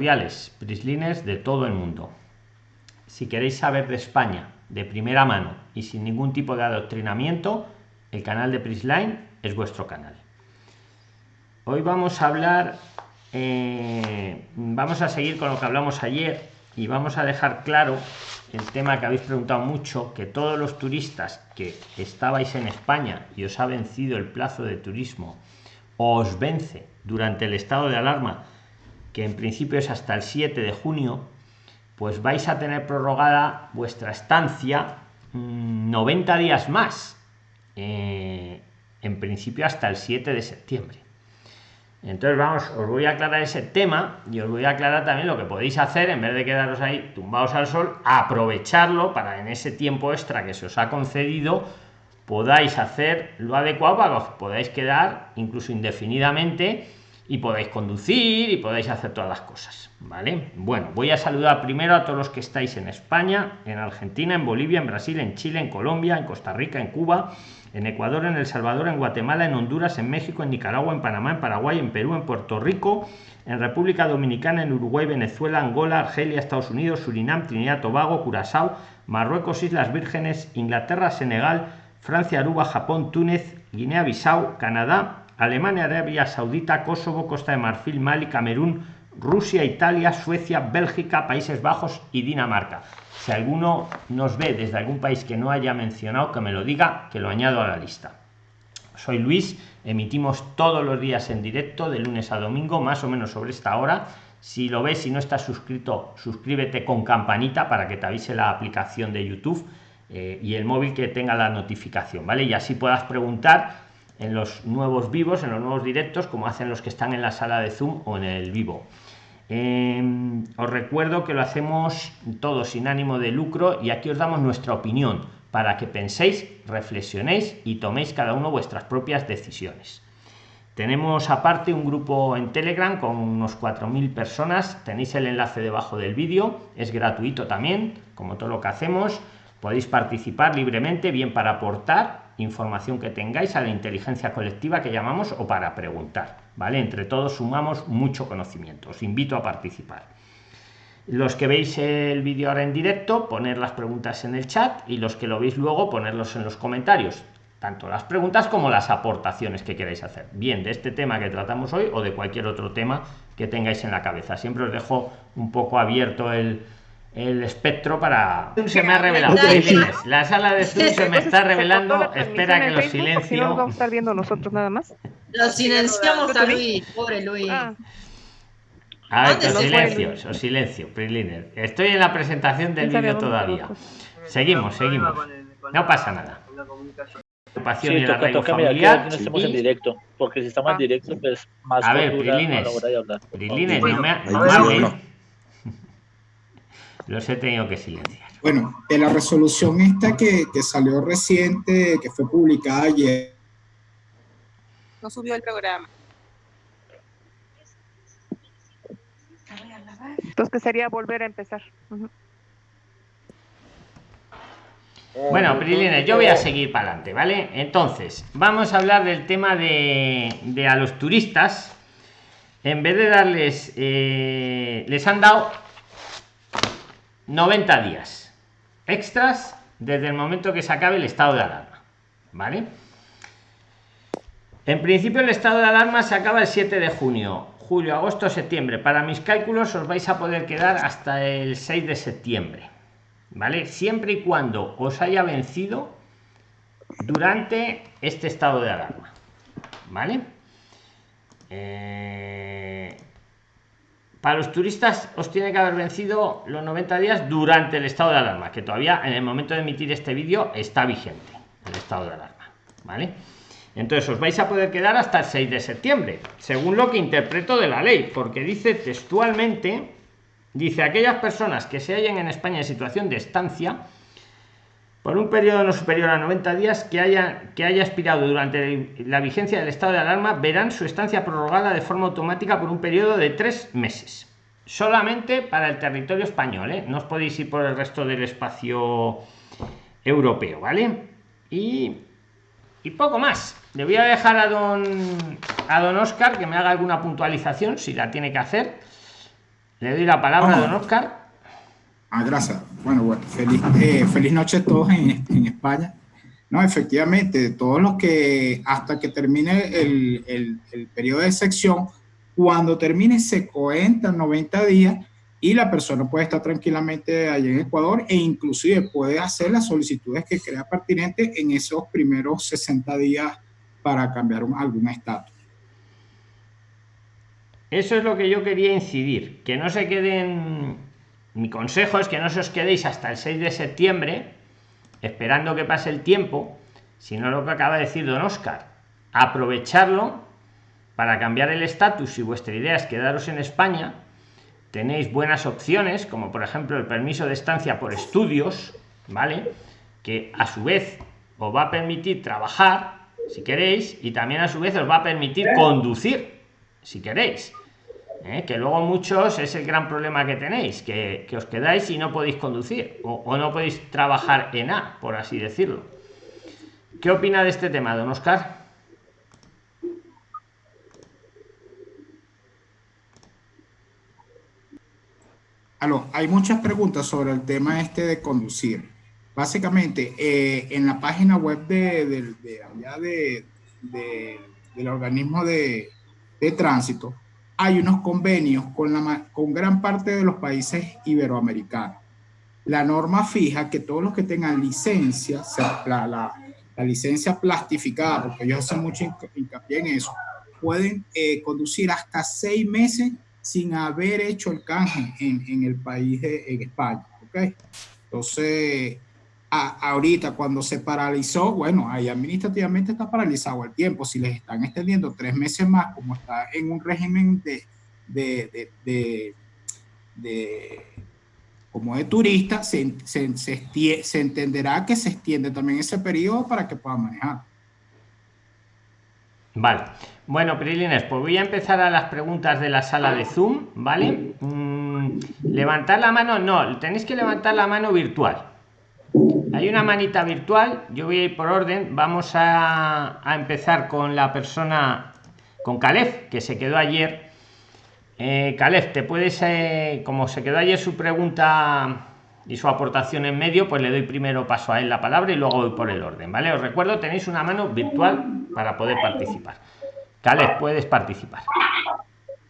tutoriales PRIXLINERS de todo el mundo. Si queréis saber de España de primera mano y sin ningún tipo de adoctrinamiento, el canal de PRIXLINE es vuestro canal. Hoy vamos a hablar, eh, vamos a seguir con lo que hablamos ayer y vamos a dejar claro el tema que habéis preguntado mucho, que todos los turistas que estabais en España y os ha vencido el plazo de turismo, o os vence durante el estado de alarma, que en principio es hasta el 7 de junio, pues vais a tener prorrogada vuestra estancia 90 mm, días más. Eh, en principio hasta el 7 de septiembre. Entonces vamos, os voy a aclarar ese tema y os voy a aclarar también lo que podéis hacer en vez de quedaros ahí tumbados al sol, aprovecharlo para en ese tiempo extra que se os ha concedido podáis hacer lo adecuado para que os podáis quedar incluso indefinidamente y podáis conducir y podáis hacer todas las cosas vale bueno voy a saludar primero a todos los que estáis en españa en argentina en bolivia en brasil en chile en colombia en costa rica en cuba en ecuador en el salvador en guatemala en honduras en méxico en nicaragua en panamá en paraguay en perú en puerto rico en república dominicana en uruguay venezuela angola argelia estados unidos surinam trinidad tobago curazao marruecos islas vírgenes inglaterra senegal francia aruba japón túnez guinea bissau canadá Alemania, Arabia Saudita, Kosovo, Costa de Marfil, Mali, Camerún, Rusia, Italia, Suecia, Bélgica, Países Bajos y Dinamarca. Si alguno nos ve desde algún país que no haya mencionado, que me lo diga, que lo añado a la lista. Soy Luis, emitimos todos los días en directo, de lunes a domingo, más o menos sobre esta hora. Si lo ves y no estás suscrito, suscríbete con campanita para que te avise la aplicación de YouTube eh, y el móvil que tenga la notificación, ¿vale? Y así puedas preguntar en los nuevos vivos, en los nuevos directos, como hacen los que están en la sala de Zoom o en el vivo. Em, os recuerdo que lo hacemos todo sin ánimo de lucro y aquí os damos nuestra opinión para que penséis, reflexionéis y toméis cada uno vuestras propias decisiones. Tenemos aparte un grupo en Telegram con unos 4.000 personas. Tenéis el enlace debajo del vídeo. Es gratuito también, como todo lo que hacemos. Podéis participar libremente, bien para aportar información que tengáis a la inteligencia colectiva que llamamos o para preguntar. ¿vale? Entre todos sumamos mucho conocimiento. Os invito a participar. Los que veis el vídeo ahora en directo, poner las preguntas en el chat y los que lo veis luego, ponerlos en los comentarios. Tanto las preguntas como las aportaciones que queráis hacer. Bien de este tema que tratamos hoy o de cualquier otro tema que tengáis en la cabeza. Siempre os dejo un poco abierto el, el espectro para se me ha revelado. la sala de Zoom se me está revelando espera que lo silencio no vamos a estar viendo nosotros nada más. Lo silenciamos a Luis pobre Luis. Ah. a ver, silencio, o silencio, Estoy en la presentación del vídeo todavía. Seguimos, seguimos. No pasa nada. Sí, y toca, toca familiar, que no estemos en directo, porque si estamos en directo, pues más a ver, Prilines, Prilines, no me, no me los he tenido que silenciar. Bueno, en la resolución esta que, que salió reciente, que fue publicada ayer. No subió el programa. Entonces, que sería volver a empezar. Bueno, Prilines, yo voy a seguir para adelante, ¿vale? Entonces, vamos a hablar del tema de, de a los turistas. En vez de darles, eh, les han dado 90 días extras desde el momento que se acabe el estado de alarma. ¿Vale? En principio el estado de alarma se acaba el 7 de junio, julio, agosto, septiembre. Para mis cálculos os vais a poder quedar hasta el 6 de septiembre. ¿Vale? Siempre y cuando os haya vencido durante este estado de alarma. ¿Vale? Eh, para los turistas os tiene que haber vencido los 90 días durante el estado de alarma, que todavía en el momento de emitir este vídeo está vigente el estado de alarma. ¿Vale? Entonces os vais a poder quedar hasta el 6 de septiembre, según lo que interpreto de la ley, porque dice textualmente, dice aquellas personas que se hallen en España en situación de estancia, por un periodo no superior a 90 días que haya, que haya expirado durante la vigencia del estado de alarma verán su estancia prorrogada de forma automática por un periodo de tres meses. Solamente para el territorio español, ¿eh? no os podéis ir por el resto del espacio europeo, ¿vale? Y, y poco más. Le voy a dejar a don, a don Oscar que me haga alguna puntualización, si la tiene que hacer. Le doy la palabra a don Oscar. Ah, gracias. Bueno, bueno, feliz, eh, feliz noche a todos en, España. No, efectivamente, todos los que hasta que termine el, el, periodo de sección, cuando termine se cuentan 90 días y la persona puede estar tranquilamente allí en Ecuador e inclusive puede hacer las solicitudes que crea pertinente en esos primeros 60 días para cambiar algún estatus. Eso es lo que yo quería incidir, que no se queden, mi consejo es que no se os quedéis hasta el 6 de septiembre esperando que pase el tiempo, sino lo que acaba de decir don Oscar, aprovecharlo para cambiar el estatus si vuestra idea es quedaros en España tenéis buenas opciones, como por ejemplo el permiso de estancia por estudios, ¿vale? Que a su vez os va a permitir trabajar, si queréis, y también a su vez os va a permitir conducir, si queréis. ¿Eh? Que luego muchos es el gran problema que tenéis, que, os quedáis y no podéis conducir, o, no podéis trabajar en A, por así decirlo. ¿Qué opina de este tema, don Oscar? hay muchas preguntas sobre el tema este de conducir. Básicamente, eh, en la página web de, de, del organismo de, tránsito, hay unos convenios con, la, con gran parte de los países iberoamericanos. La norma fija que todos los que tengan licencia, la, la, licencia plastificada, porque ellos hacen mucho hincapié en eso, pueden eh, conducir hasta seis meses sin haber hecho el canje en, en el país de en España. ¿ok? Entonces, ahorita cuando se paralizó, bueno, ahí administrativamente está paralizado el tiempo. Si les están extendiendo tres meses más, como está en un régimen de, de, de, como de turista, se, se, se, se entenderá que se extiende también ese periodo para que puedan manejar. Vale. Bueno, Prilines, pues voy a empezar a las preguntas de la sala de Zoom, ¿vale? Mm, levantar la mano, no, tenéis que levantar la mano virtual. Hay una manita virtual, yo voy a ir por orden, vamos a, empezar con la persona, con Calef, que se quedó ayer. Eh, Calef, te puedes, eh, como se quedó ayer su pregunta y su aportación en medio, pues le doy primero paso a él la palabra y luego voy por el orden, ¿vale? Os recuerdo, tenéis una mano virtual para poder participar. Caleb, puedes participar.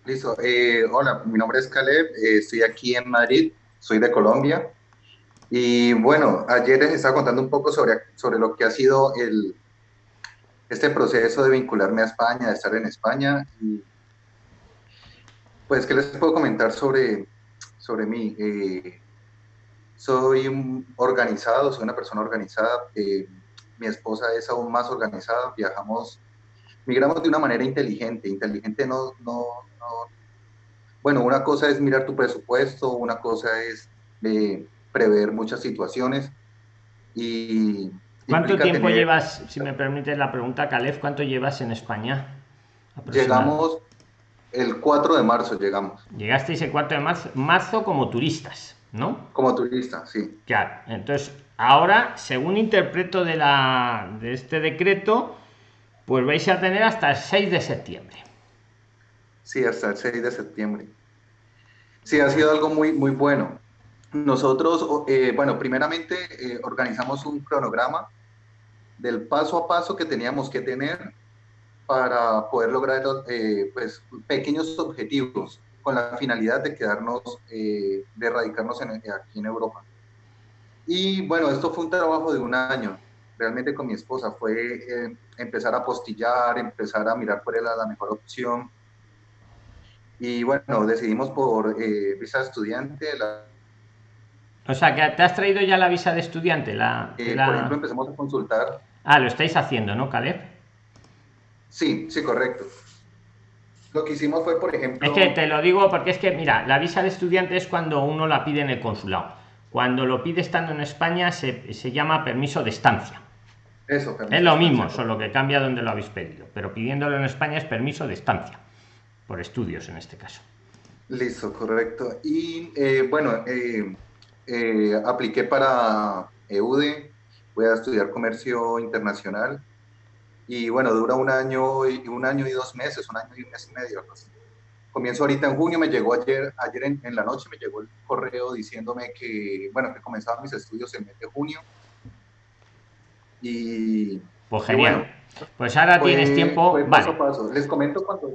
Listo. Eh, hola, mi nombre es Caleb, eh, estoy aquí en Madrid, soy de Colombia. Y bueno, ayer les estaba contando un poco sobre, sobre lo que ha sido el, este proceso de vincularme a España, de estar en España. Pues, ¿qué les puedo comentar sobre, sobre mí? Eh, soy organizado, soy una persona organizada. mi esposa es aún más organizada, viajamos migramos de una manera inteligente. Inteligente no, no, no, Bueno, una cosa es mirar tu presupuesto, una cosa es eh, prever muchas situaciones y... ¿Cuánto tiempo llevas, si me permite la pregunta, Calef, cuánto llevas en España? Llegamos el 4 de marzo, llegamos. Llegasteis el 4 de marzo, marzo como turistas, ¿no? Como turistas, sí. Claro, entonces ahora, según interpreto de, la, de este decreto, pues vais a tener hasta el 6 de septiembre. Sí, hasta el 6 de septiembre. Sí, ha sido algo muy, muy bueno. Nosotros, eh, bueno, primeramente eh, organizamos un cronograma del paso a paso que teníamos que tener para poder lograr eh, pues, pequeños objetivos con la finalidad de quedarnos, de erradicarnos aquí en Europa. Y bueno, esto fue un trabajo de un año realmente con mi esposa fue eh, empezar a postillar, empezar a mirar cuál era la mejor opción. Y bueno, decidimos por eh, visa estudiante. O sea, que te has traído ya la visa de estudiante. La, eh, Por ejemplo, empezamos a consultar. Ah, lo estáis haciendo, ¿no, Caleb? Sí, sí, correcto. Lo que hicimos fue, por ejemplo... Es que te lo digo porque es que, mira, la visa de estudiante es cuando uno la pide en el consulado. Cuando lo pide estando en España se, se llama permiso de estancia es lo mismo, solo que cambia donde lo habéis pedido, pero pidiéndolo en España es permiso de estancia, por estudios en este caso. Listo, correcto. Y eh, bueno, eh, eh, apliqué para EUDE, voy a estudiar comercio internacional y bueno, dura un año y un año y dos meses, un año y un mes y medio. comienzo ahorita en junio, me llegó ayer, ayer en, en, la noche, me llegó el correo diciéndome que, bueno, que comenzaba mis estudios en mes de junio. Y... Pues genial. pues ahora tienes tiempo... vale. paso a paso. Les comento cuando...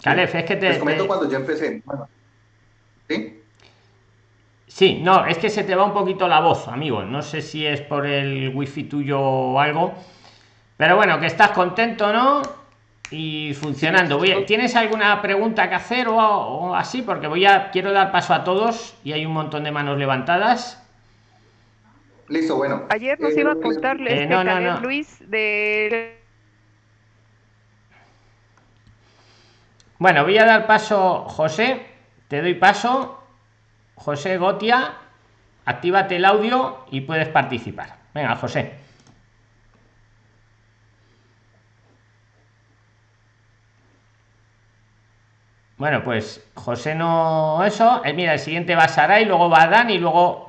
Calef, es que te... Les comento cuando yo empecé. Bueno, ¿Sí? Sí, no, es que se te va un poquito la voz, amigo. No sé si es por el wifi tuyo o algo. Pero bueno, que estás contento, ¿no? Y funcionando. Voy ¿Tienes alguna pregunta que hacer o, así? Porque voy a quiero dar paso a todos y hay un montón de manos levantadas. Listo, bueno. Ayer nos iba a contarle este Luis de Bueno, voy a dar paso, José. Te doy paso José Gotia, actívate el audio y puedes participar. Venga, José. Bueno, pues José no eso. Eh, mira, el siguiente va a y luego va Dan y luego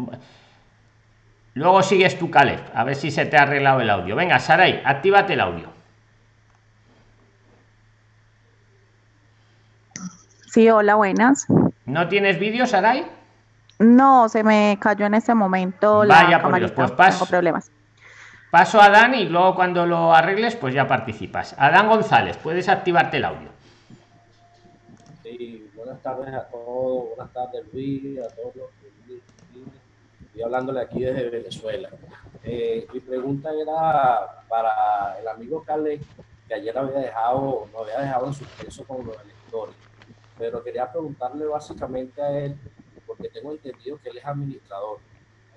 luego sigues tu Caleb. A ver si se te ha arreglado el audio. Venga, Saray, actívate el audio. Sí, hola, buenas. ¿No tienes vídeo, Saray? No, se me cayó en ese momento Vaya la por pues paso, problemas. Paso a Adán y luego cuando lo arregles, pues ya participas. Adán González, puedes activarte el audio. Sí, buenas tardes a todos, buenas tardes Luis, a todos los Estoy hablándole aquí desde Venezuela. Eh, mi pregunta era para el amigo Cale, que ayer había dejado, no había dejado en suspenso con los electores, pero quería preguntarle básicamente a él porque tengo entendido que él es administrador.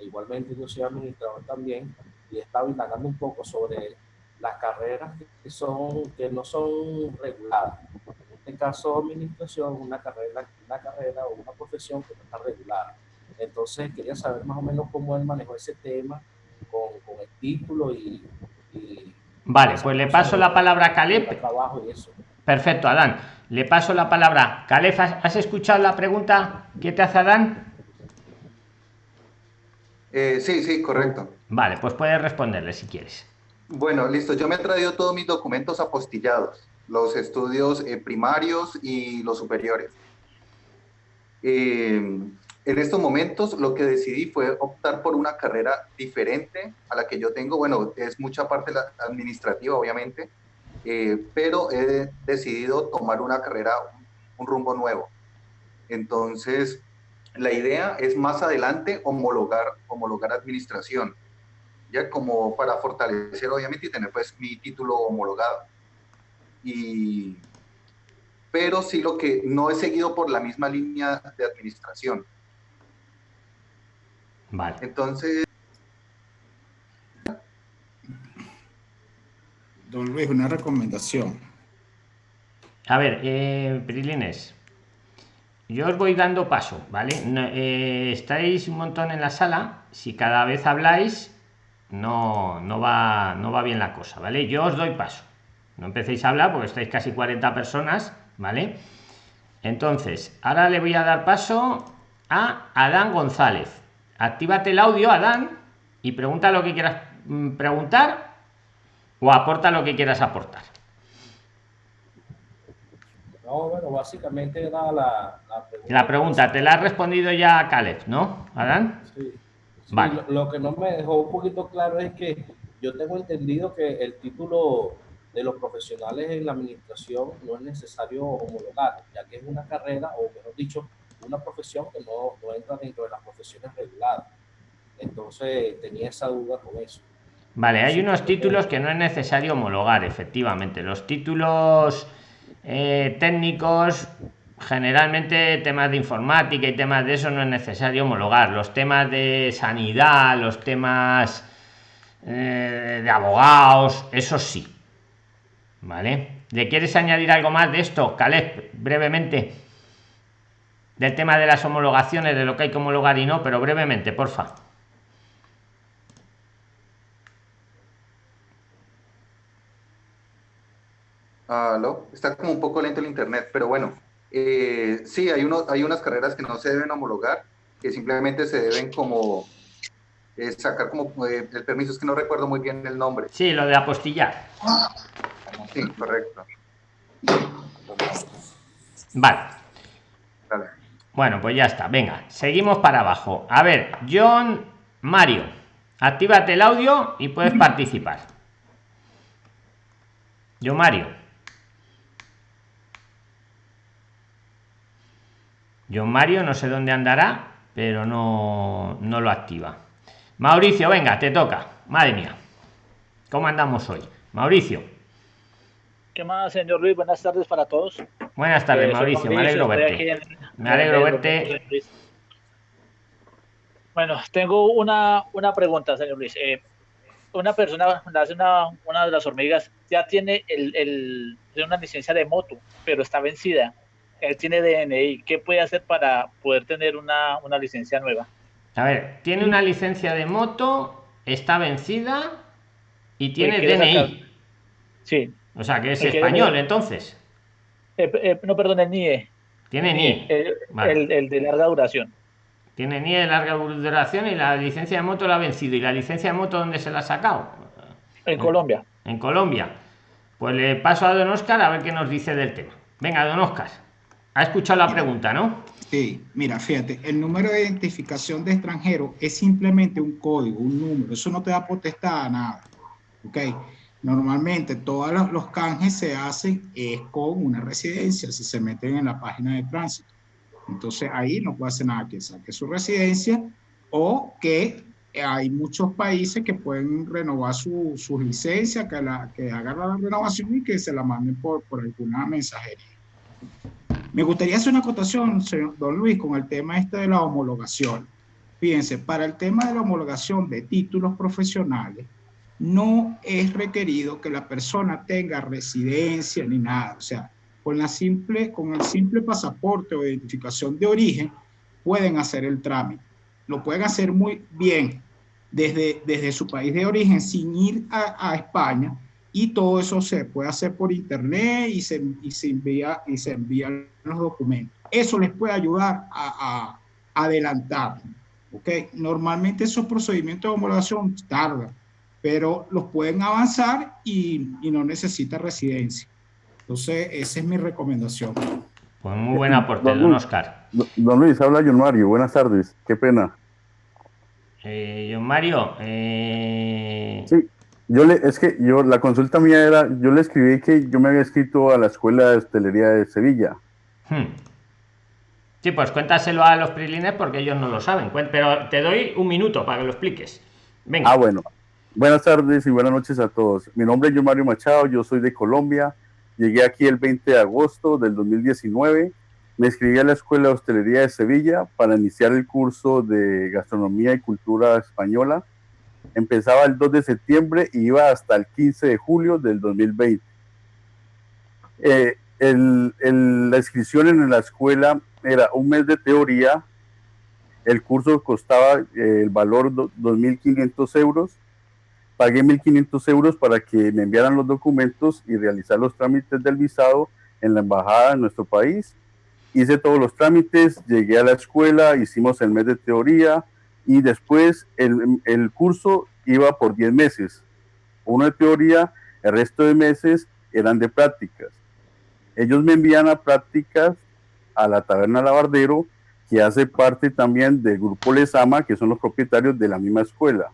Igualmente yo soy administrador también y he estado indagando un poco sobre las carreras que, son, que no son reguladas. En este caso, administración, una carrera, una carrera o una profesión que no está regulada. Entonces, quería saber más o menos cómo él manejó ese tema con, con el título y, Vale, pues le paso la palabra a Caleb. Trabajo y eso. Perfecto, Adán. Le paso la palabra. Calef, ¿has escuchado la pregunta que te hace Adán? Eh, sí, sí, correcto. Vale, pues puedes responderle si quieres. Bueno, listo. Yo me he traído todos mis documentos apostillados, los estudios eh, primarios y los superiores. Eh, en estos momentos lo que decidí fue optar por una carrera diferente a la que yo tengo. Bueno, es mucha parte administrativa, obviamente, eh, pero he decidido tomar una carrera, un rumbo nuevo. Entonces, la idea es más adelante homologar, homologar administración, ya como para fortalecer obviamente y tener pues mi título homologado. Y, pero sí lo que no he seguido por la misma línea de administración. Vale. Entonces, Don Luis, una recomendación. A ver, eh, Prilines, yo os voy dando paso, ¿vale? Eh, estáis un montón en la sala, si cada vez habláis, no, no, va, no va bien la cosa, ¿vale? Yo os doy paso. No empecéis a hablar porque estáis casi 40 personas, ¿vale? Entonces, ahora le voy a dar paso a Adán González. Actívate el audio, Adán, y pregunta lo que quieras mm, preguntar o aporta lo que quieras aportar. No, bueno, básicamente era la, pregunta. La pregunta, te la ha respondido ya Caleb, ¿no, Adán? Sí. vale. lo, que no me dejó un poquito claro es que yo tengo entendido que el título de los profesionales en la administración no es necesario homologar, ya que es una carrera, o mejor dicho, una profesión que no, no entra dentro de las profesiones reguladas. Entonces tenía esa duda con eso. Vale, hay unos títulos que no es necesario homologar, efectivamente. Los títulos eh, técnicos, generalmente temas de informática y temas de eso no es necesario homologar. Los temas de sanidad, los temas eh, de abogados, eso sí. ¿Vale? ¿Le quieres añadir algo más de esto, Caleb, brevemente? Del tema de las homologaciones, de lo que hay que homologar y no, pero brevemente, Está como un poco lento el internet, pero bueno, eh, sí, hay, uno, hay unas carreras que no se deben homologar, que simplemente se deben como eh, sacar como eh, el permiso, es que no recuerdo muy bien el nombre. Sí, lo de apostillar. Sí, correcto. Vale. Bueno, pues ya está. Venga, seguimos para abajo. A ver, John Mario, actívate el audio y puedes participar. John Mario. John Mario, no sé dónde andará, pero no, no lo activa. Mauricio, venga, te toca. Madre mía. ¿Cómo andamos hoy? Mauricio. ¿Qué más, señor Luis? Buenas tardes para todos. Buenas tardes, eh, Mauricio. Me alegro verte. Me alegro verte. Bueno, tengo una, una pregunta, señor Luis. Eh, una persona, una, una de las hormigas, ya tiene el, el, una licencia de moto, pero está vencida. Él tiene DNI. ¿Qué puede hacer para poder tener una, una licencia nueva? A ver, tiene una licencia de moto, está vencida y tiene DNI. Sí. O sea, que es español, entonces. Eh, eh, no, perdón, el NIE. Tiene NIE. El, de larga duración. Tiene NIE de larga duración y la licencia de moto la ha vencido. ¿Y la licencia de moto dónde se la ha sacado? En Colombia. En Colombia. Pues le paso a don Oscar a ver qué nos dice del tema. Venga, don Oscar. Ha escuchado la pregunta, ¿no? Sí, mira, fíjate, el número de identificación de extranjero es simplemente un código, un número. Eso no te da potestad a nada. ¿Ok? Normalmente todos los canjes se hacen es con una residencia, si se meten en la página de tránsito. Entonces ahí no puede hacer nada que saque su residencia o que hay muchos países que pueden renovar su, licencia, que, la, que hagan la renovación y que se la manden por, por alguna mensajería. Me gustaría hacer una acotación, señor Don Luis, con el tema este de la homologación. Fíjense, para el tema de la homologación de títulos profesionales, no es requerido que la persona tenga residencia ni nada. O sea, con, la simple, con el simple pasaporte o identificación de origen, pueden hacer el trámite. Lo pueden hacer muy bien desde, desde su país de origen sin ir a, España y todo eso se puede hacer por internet y se, y se, envía, y se envían los documentos. Eso les puede ayudar a, a adelantar. ¿okay? Normalmente esos procedimientos de homologación tardan pero los pueden avanzar y, y no necesita residencia. Entonces, esa es mi recomendación. Pues muy buena aporte, don, don Oscar. Don, Luis, habla John Mario. Buenas tardes. Qué pena. Eh, John Mario. Eh... Sí, yo le, es que yo, la consulta mía era, yo le escribí que yo me había escrito a la Escuela de Hostelería de Sevilla. Hmm. Sí, pues cuéntaselo a los prilines porque ellos no lo saben. Pero te doy un minuto para que lo expliques. Venga. Ah, bueno. Buenas tardes y buenas noches a todos. Mi nombre es yo Mario Machado, yo soy de Colombia. Llegué aquí el 20 de agosto del 2019. Me inscribí a la Escuela de Hostelería de Sevilla para iniciar el curso de Gastronomía y Cultura Española. Empezaba el 2 de septiembre y iba hasta el 15 de julio del 2020. Eh, la inscripción en la escuela era un mes de teoría. El curso costaba eh, el valor 2.500 euros pagué 1.500 euros para que me enviaran los documentos y realizar los trámites del visado en la embajada de nuestro país. Hice todos los trámites, llegué a la escuela, hicimos el mes de teoría y después el, el curso iba por 10 meses. Uno de teoría, el resto de meses eran de prácticas. Ellos me envían a prácticas a la taberna Lavardero, que hace parte también del grupo Lesama, que son los propietarios de la misma escuela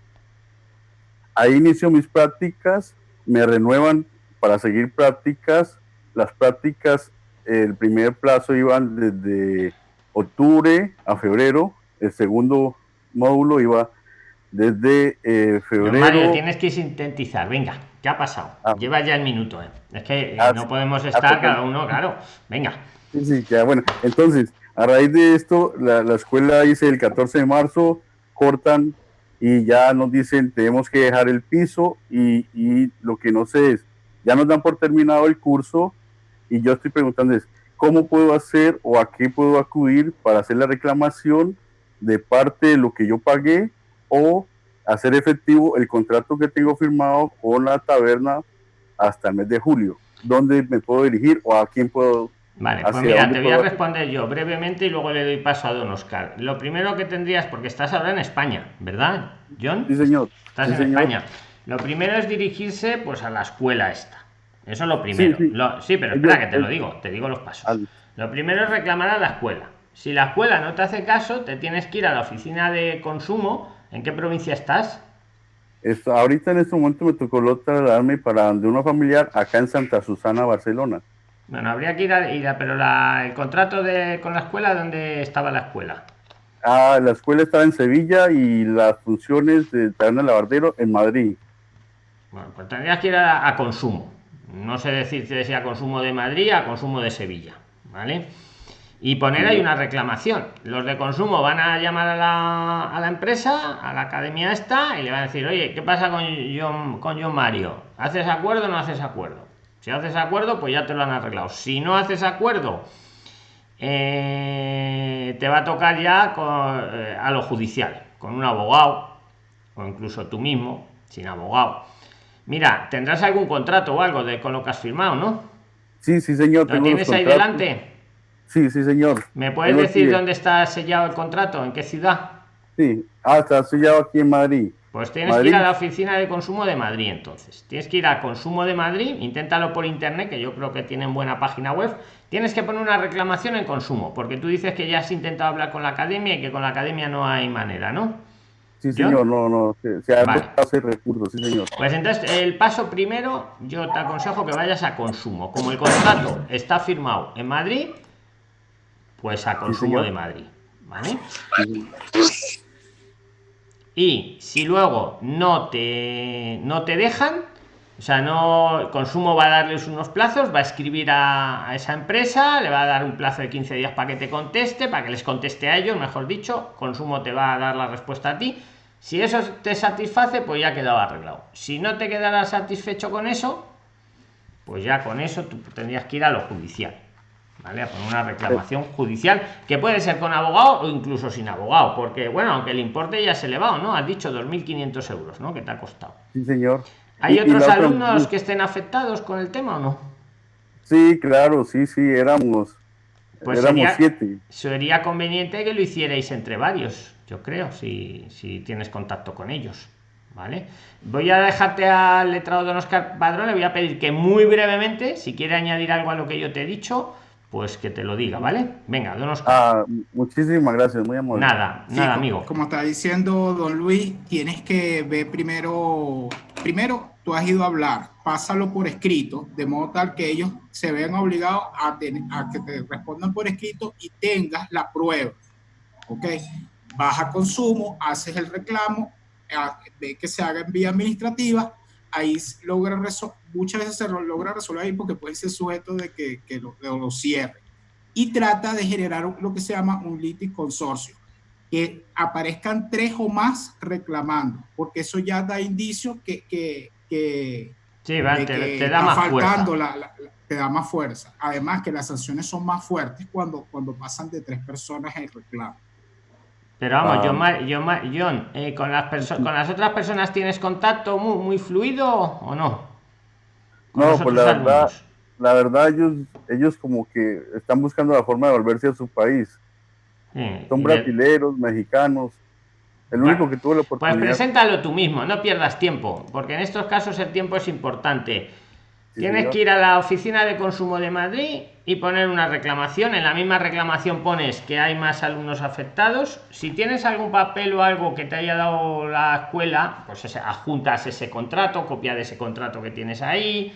ahí inicio mis prácticas, me renuevan para seguir prácticas. Las prácticas, el primer plazo iban desde octubre a febrero, el segundo módulo iba desde eh, febrero. Mario, tienes que sintetizar, venga, ¿qué ha pasado? Ah. Lleva ya el minuto, ¿eh? es que ah, no podemos ah, estar cada uno, claro, venga. Sí, sí, ya, bueno, entonces, a raíz de esto, la, la escuela dice el 14 de marzo, cortan y ya nos dicen tenemos que dejar el piso y, y, lo que no sé es, ya nos dan por terminado el curso y yo estoy preguntando es, ¿cómo puedo hacer o a qué puedo acudir para hacer la reclamación de parte de lo que yo pagué o hacer efectivo el contrato que tengo firmado con la taberna hasta el mes de julio? ¿Dónde me puedo dirigir o a quién puedo Vale, pues mira, te voy a responder yo brevemente y luego le doy paso a don Oscar. Lo primero que tendrías, porque estás ahora en España, ¿verdad, John? Sí, señor. Estás en España. Lo primero es dirigirse pues a la escuela esta. Eso es lo primero. Sí, pero espera que te lo digo, te digo los pasos. lo primero es reclamar a la escuela. Si la escuela no te hace caso, te tienes que ir a la oficina de consumo. ¿En qué provincia estás? ahorita en este momento me tocó trasladarme para de una familiar acá en Santa Susana, Barcelona. Bueno, habría que ir a, ir pero la, el contrato de, con la escuela, ¿dónde estaba la escuela? Ah, la escuela estaba en Sevilla y las funciones de taller lavardero en Madrid. Bueno, pues tendrías que ir a, consumo. No sé decir si a consumo de Madrid, a consumo de Sevilla. ¿Vale? Y poner ahí una reclamación. Los de consumo van a llamar a la, a la empresa, a la academia esta, y le van a decir, oye, ¿qué pasa con John, con John Mario? ¿Haces acuerdo o no haces acuerdo? Si haces acuerdo, pues ya te lo han arreglado. Si no haces acuerdo, eh, te va a tocar ya eh, a lo judicial, con un abogado, o incluso tú mismo, sin abogado. Mira, tendrás algún contrato o algo de con lo que has firmado, ¿no? Sí, sí, señor. ¿Lo tienes ahí delante? Sí, sí, señor. ¿Me puedes decir dónde está sellado el contrato? ¿En qué ciudad? Sí, ah, está sellado aquí en Madrid. Pues tienes que ir a la oficina de consumo de Madrid entonces. Tienes que ir a consumo de Madrid, inténtalo por internet, que yo creo que tienen buena página web. Tienes que poner una reclamación en consumo, porque tú dices que ya has intentado hablar con la academia y que con la academia no hay manera, ¿no? Sí, señor, no, no, se, ha vale. recursos, sí, señor. Pues entonces, el paso primero, yo te aconsejo que vayas a consumo. Como el contrato está firmado en Madrid, pues a consumo de Madrid, ¿vale? Y si luego no te, no te dejan, o sea, no consumo va a darles unos plazos, va a escribir a, esa empresa, le va a dar un plazo de 15 días para que te conteste, para que les conteste a ellos, mejor dicho, consumo te va a dar la respuesta a ti. Si eso te satisface, pues ya quedaba arreglado. Si no te quedará satisfecho con eso, pues ya con eso tú tendrías que ir a lo judicial. ¿Vale? A poner una reclamación judicial que puede ser con abogado o incluso sin abogado, porque bueno, aunque el importe ya se elevado, ¿no? Has dicho 2.500 euros, ¿no? Que te ha costado. Sí, señor. ¿Hay otros alumnos que estén afectados con el tema o no? Sí, claro, sí, sí, éramos, pues éramos siete. Sería conveniente que lo hicierais entre varios, yo creo, si, si tienes contacto con ellos. ¿Vale? Voy a dejarte al letrado de Oscar Padrón, le voy a pedir que muy brevemente, si quiere añadir algo a lo que yo te he dicho, pues que te lo diga, ¿vale? Venga, don Oscar. Ah, muchísimas gracias, muy amable. Nada, nada, amigo. Como está diciendo don Luis, tienes que ver primero, primero tú has ido a hablar, pásalo por escrito, de modo tal que ellos se vean obligados a, a que te respondan por escrito y tengas la prueba, ¿ok? Baja consumo, haces el reclamo, ve que se haga en vía administrativa, ahí logra muchas veces se logra resolver ahí porque puede ser sujeto de que, que lo, lo, cierre. Y trata de generar lo que se llama un litis consorcio, que aparezcan tres o más reclamando, porque eso ya da indicio que, que, que, sí, va, te, da más fuerza. te da más fuerza. Además que las sanciones son más fuertes cuando, cuando pasan de tres personas el reclamo. Pero vamos, John, John eh, ¿con, las con las otras personas tienes contacto muy, muy fluido o no? No, pues la verdad, la verdad ellos, ellos como que están buscando la forma de volverse a su país. Son brasileños, mexicanos. El único que tuvo la pues oportunidad. Pues preséntalo tú mismo, no pierdas tiempo, porque en estos casos el tiempo es importante. Tienes que ir a la oficina de consumo de Madrid y poner una reclamación. En la misma reclamación pones que hay más alumnos afectados. Si tienes algún papel o algo que te haya dado la escuela, pues adjuntas ese contrato, copia de ese contrato que tienes ahí,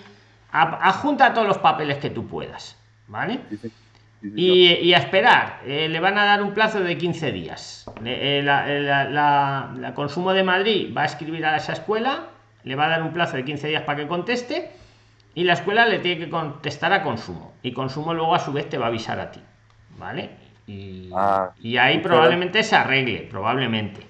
adjunta todos los papeles que tú puedas, ¿vale? y, a esperar, eh, le van a dar un plazo de 15 días. Eh, la, consumo de Madrid va a escribir a esa escuela, le va a dar un plazo de 15 días para que conteste y la escuela le tiene que contestar a consumo. Y consumo luego a su vez te va a avisar a ti vale y, ah, y ahí probablemente se arregle probablemente.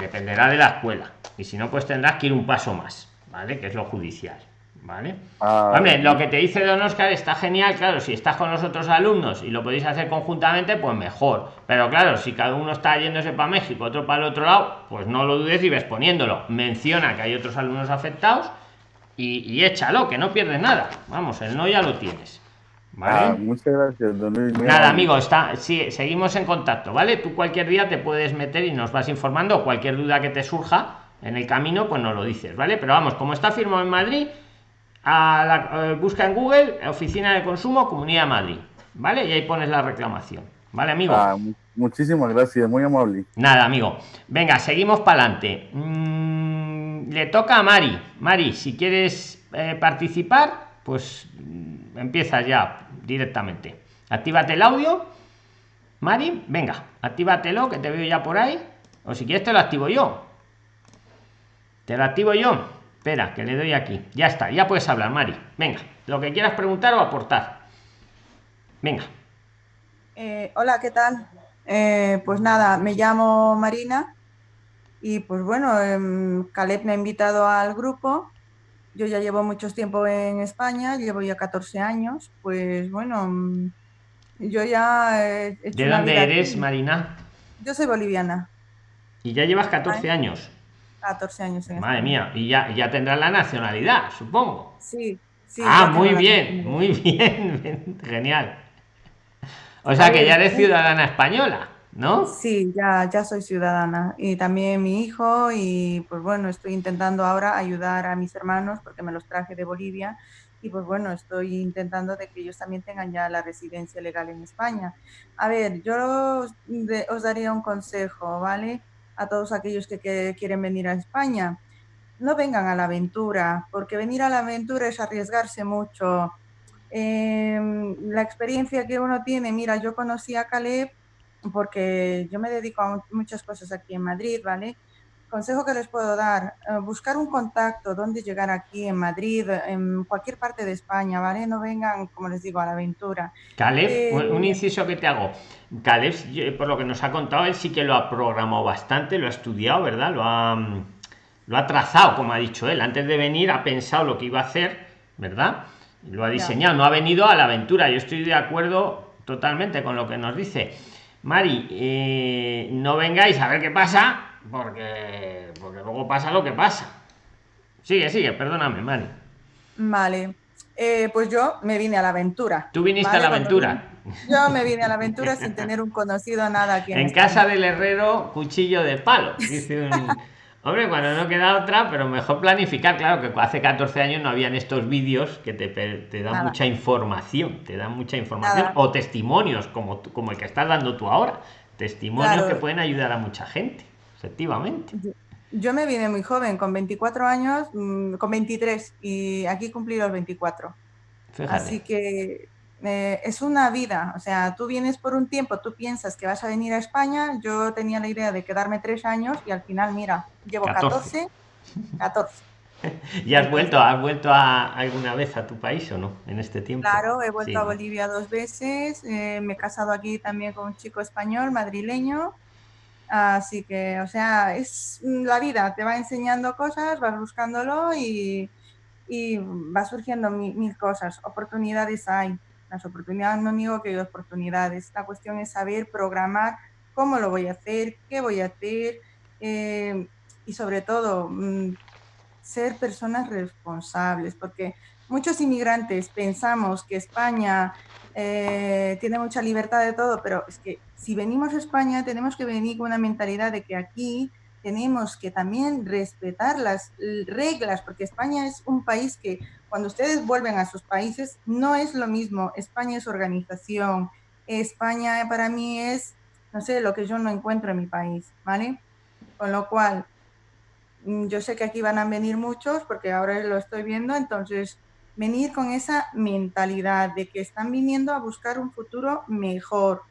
Dependerá de la escuela. Y si no pues tendrás que ir un paso más vale que es lo judicial vale ah, hombre lo que te dice don oscar está genial claro si estás con los otros alumnos y lo podéis hacer conjuntamente pues mejor. Pero claro si cada uno está yéndose para méxico otro para el otro lado pues no lo dudes y ves poniéndolo. Menciona que hay otros alumnos afectados y, échalo, que no pierdes nada. Vamos, el no ya lo tienes. ¿Vale? Ah, muchas gracias, Nada, amigo, está, sí, seguimos en contacto, ¿vale? Tú cualquier día te puedes meter y nos vas informando. Cualquier duda que te surja en el camino, pues nos lo dices, ¿vale? Pero vamos, como está firmado en Madrid, a la, eh, busca en Google Oficina de Consumo Comunidad Madrid. ¿vale? Y ahí pones la reclamación. ¿Vale, amigo? Ah, muchísimas gracias, muy amable. Nada, amigo. Venga, seguimos para adelante. Mm, le toca a Mari. Mari, si quieres eh, participar, pues mm, empieza ya directamente. Actívate el audio. Mari, venga, actívatelo, que te veo ya por ahí. O si quieres te lo activo yo. Te lo activo yo. Espera, que le doy aquí. Ya está, ya puedes hablar, Mari. Venga, lo que quieras preguntar o aportar. Venga. Eh, hola, ¿qué tal? Eh, pues nada, me llamo Marina y pues bueno, em, Caleb me ha invitado al grupo. Yo ya llevo mucho tiempo en España, llevo ya 14 años. Pues bueno, mm, yo ya... ¿De dónde eres, Marina? Yo soy boliviana. ¿Y ya llevas 14 años? 14 años. En Madre mía, y ya, ya tendrás la nacionalidad, supongo. Sí, sí. Ah, muy bien, muy bien, genial. O sea que ya eres ciudadana española, ¿no? Sí, ya, ya soy ciudadana. Y también mi hijo, y pues bueno, estoy intentando ahora ayudar a mis hermanos porque me los traje de Bolivia. Y pues bueno, estoy intentando de que ellos también tengan ya la residencia legal en España. A ver, yo os, daría un consejo, ¿vale? A todos aquellos que, quieren venir a España. No vengan a la aventura, porque venir a la aventura es arriesgarse mucho Em, la experiencia que uno tiene, mira, yo conocí a Caleb porque yo me dedico a muchas cosas aquí en Madrid, ¿vale? Consejo que les puedo dar, eh, buscar un contacto, donde llegar aquí en Madrid, en cualquier parte de España, ¿vale? No vengan, como les digo, a la aventura. Caleb, eh, un inciso que te hago. Caleb, por lo que nos ha contado, él sí que lo ha programado bastante, lo ha estudiado, ¿verdad? Lo ha, lo ha trazado, como ha dicho él. Antes de venir ha pensado lo que iba a hacer, ¿verdad? lo ha diseñado, no ha venido a la aventura. Yo estoy de acuerdo totalmente con lo que nos dice. Mari, eh, no vengáis a ver qué pasa, porque, porque luego pasa lo que pasa. Sigue, sigue, perdóname, Mari. Vale. Eh, pues yo me vine a la aventura. ¿Tú viniste a la aventura? Yo me vine a la aventura sin tener un conocido nada aquí. En, en casa del herrero, cuchillo de palo. Dice un, Hombre, cuando no queda otra, pero mejor planificar. Claro que hace 14 años no habían estos vídeos que te, te dan mucha información, te dan mucha información o testimonios como, como el que estás dando tú ahora. Testimonios que pueden ayudar a mucha gente, efectivamente. Yo, me vine muy joven, con 24 años, mm, con 23, y aquí cumplí los 24. Así que eh, es una vida, o sea, tú vienes por un tiempo, tú piensas que vas a venir a España, yo tenía la idea de quedarme tres años y al final, mira, llevo 14, 14. ¿Y has vuelto, has vuelto a, alguna vez a tu país o no en este tiempo? Claro, he vuelto a Bolivia dos veces, eh, me he casado aquí también con un chico español, madrileño, así que, o sea, es la vida, te va enseñando cosas, vas buscándolo y, y va surgiendo mil cosas, oportunidades hay las oportunidades, no digo que hay oportunidades, la cuestión es saber programar cómo lo voy a hacer, qué voy a hacer eh, y sobre todo mm, ser personas responsables, porque muchos inmigrantes pensamos que España eh, tiene mucha libertad de todo, pero es que si venimos a España tenemos que venir con una mentalidad de que aquí tenemos que también respetar las reglas, porque España es un país que cuando ustedes vuelven a sus países no es lo mismo. España es organización. España para mí es, no sé, lo que yo no encuentro en mi país, ¿vale? Con lo cual, mm, yo sé que aquí van a venir muchos porque ahora lo estoy viendo, entonces venir con esa mentalidad de que están viniendo a buscar un futuro mejor,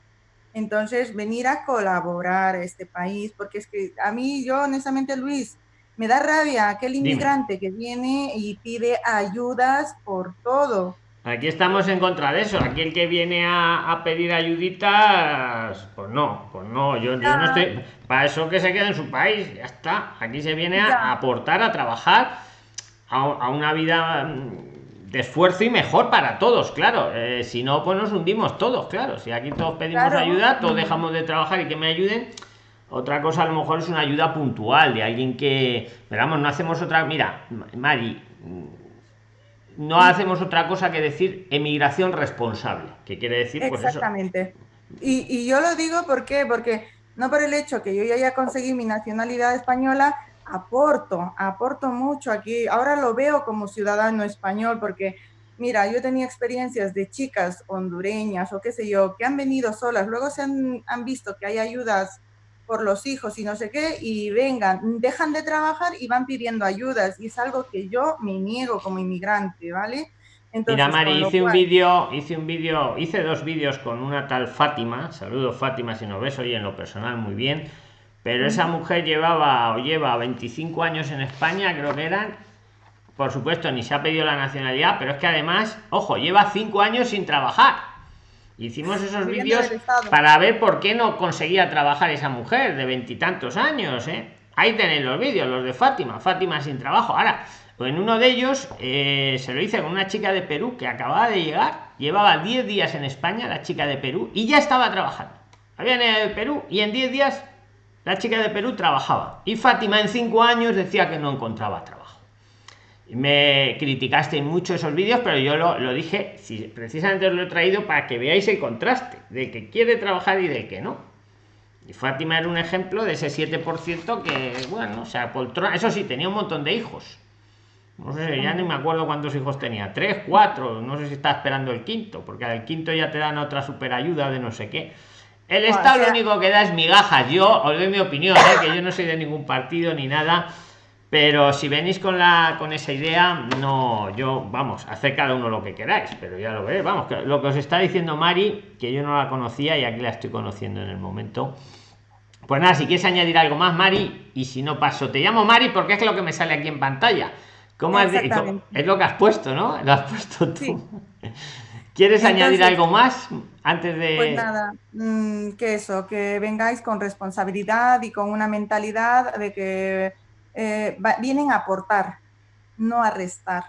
entonces, venir a colaborar a este país, porque es que a mí, yo honestamente, Luis, me da rabia aquel inmigrante que viene y pide ayudas por todo. Aquí estamos en contra de eso. Aquí el que viene a, pedir ayuditas, pues no, pues no, yo, no estoy. Para eso que se quede en su país, ya está. Aquí se viene a, aportar, a trabajar a una vida de esfuerzo y mejor para todos, claro. Eh, si no, pues nos hundimos todos, claro. Si aquí todos pedimos ayuda, todos dejamos de trabajar y que me ayuden. Otra cosa a lo mejor es una ayuda puntual de alguien que, veamos, no hacemos otra, mira, Mari, no hacemos otra cosa que decir emigración responsable, que quiere decir pues Exactamente. Y, y yo lo digo ¿por porque no por el hecho que yo ya haya conseguido mi nacionalidad española, aporto, aporto mucho aquí. Ahora lo veo como ciudadano español porque mira, yo tenía experiencias de chicas hondureñas o qué sé yo, que han venido solas, luego se han, han visto que hay ayudas por los hijos y no sé qué, y vengan, dejan de trabajar y van pidiendo ayudas, y es algo que yo me niego como inmigrante, ¿vale? Entonces, Mira, Mari, hice un vídeo, hice un vídeo, hice dos vídeos con una tal Fátima, saludo Fátima si no ves, hoy en lo personal muy bien, pero esa mujer llevaba o lleva 25 años en España, creo que eran, por supuesto, ni se ha pedido la nacionalidad, pero es que además, ojo, lleva 5 años sin trabajar. Hicimos esos vídeos para ver por qué no conseguía trabajar esa mujer de veintitantos años, ¿eh? Ahí tenéis los vídeos, los de Fátima, Fátima sin trabajo. Ahora, en uno de ellos eh, se lo hice con una chica de Perú que acababa de llegar, llevaba 10 días en España, la chica de Perú, y ya estaba trabajando. Había en el Perú y en 10 días la chica de Perú trabajaba. Y Fátima en 5 años decía que no encontraba trabajo. Me criticaste mucho esos vídeos, pero yo lo, lo dije, si precisamente os lo he traído para que veáis el contraste de que quiere trabajar y de que no. Y Fátima era un ejemplo de ese 7% que, bueno, o sea, poltrona. Eso sí, tenía un montón de hijos no sé, ya ni me acuerdo cuántos hijos tenía. Tres, cuatro. No sé si está esperando el quinto, porque al quinto ya te dan otra super ayuda de no sé qué. El Estado lo único que da es migajas. Yo os doy mi opinión, ¿eh? que yo no soy de ningún partido ni nada. Pero si venís con la con esa idea, no, yo, vamos, hacer cada uno lo que queráis, pero ya lo veréis. Vamos, que lo que os está diciendo Mari, que yo no la conocía y aquí la estoy conociendo en el momento. Pues nada, si quieres añadir algo más, Mari, y si no paso, te llamo Mari porque es lo que me sale aquí en pantalla ¿Cómo es lo que has puesto, ¿no? Lo has puesto tú. ¿Quieres añadir algo más antes de...? Pues nada, mm, que eso, que vengáis con responsabilidad y con una mentalidad de que eh, vienen a aportar, no a restar,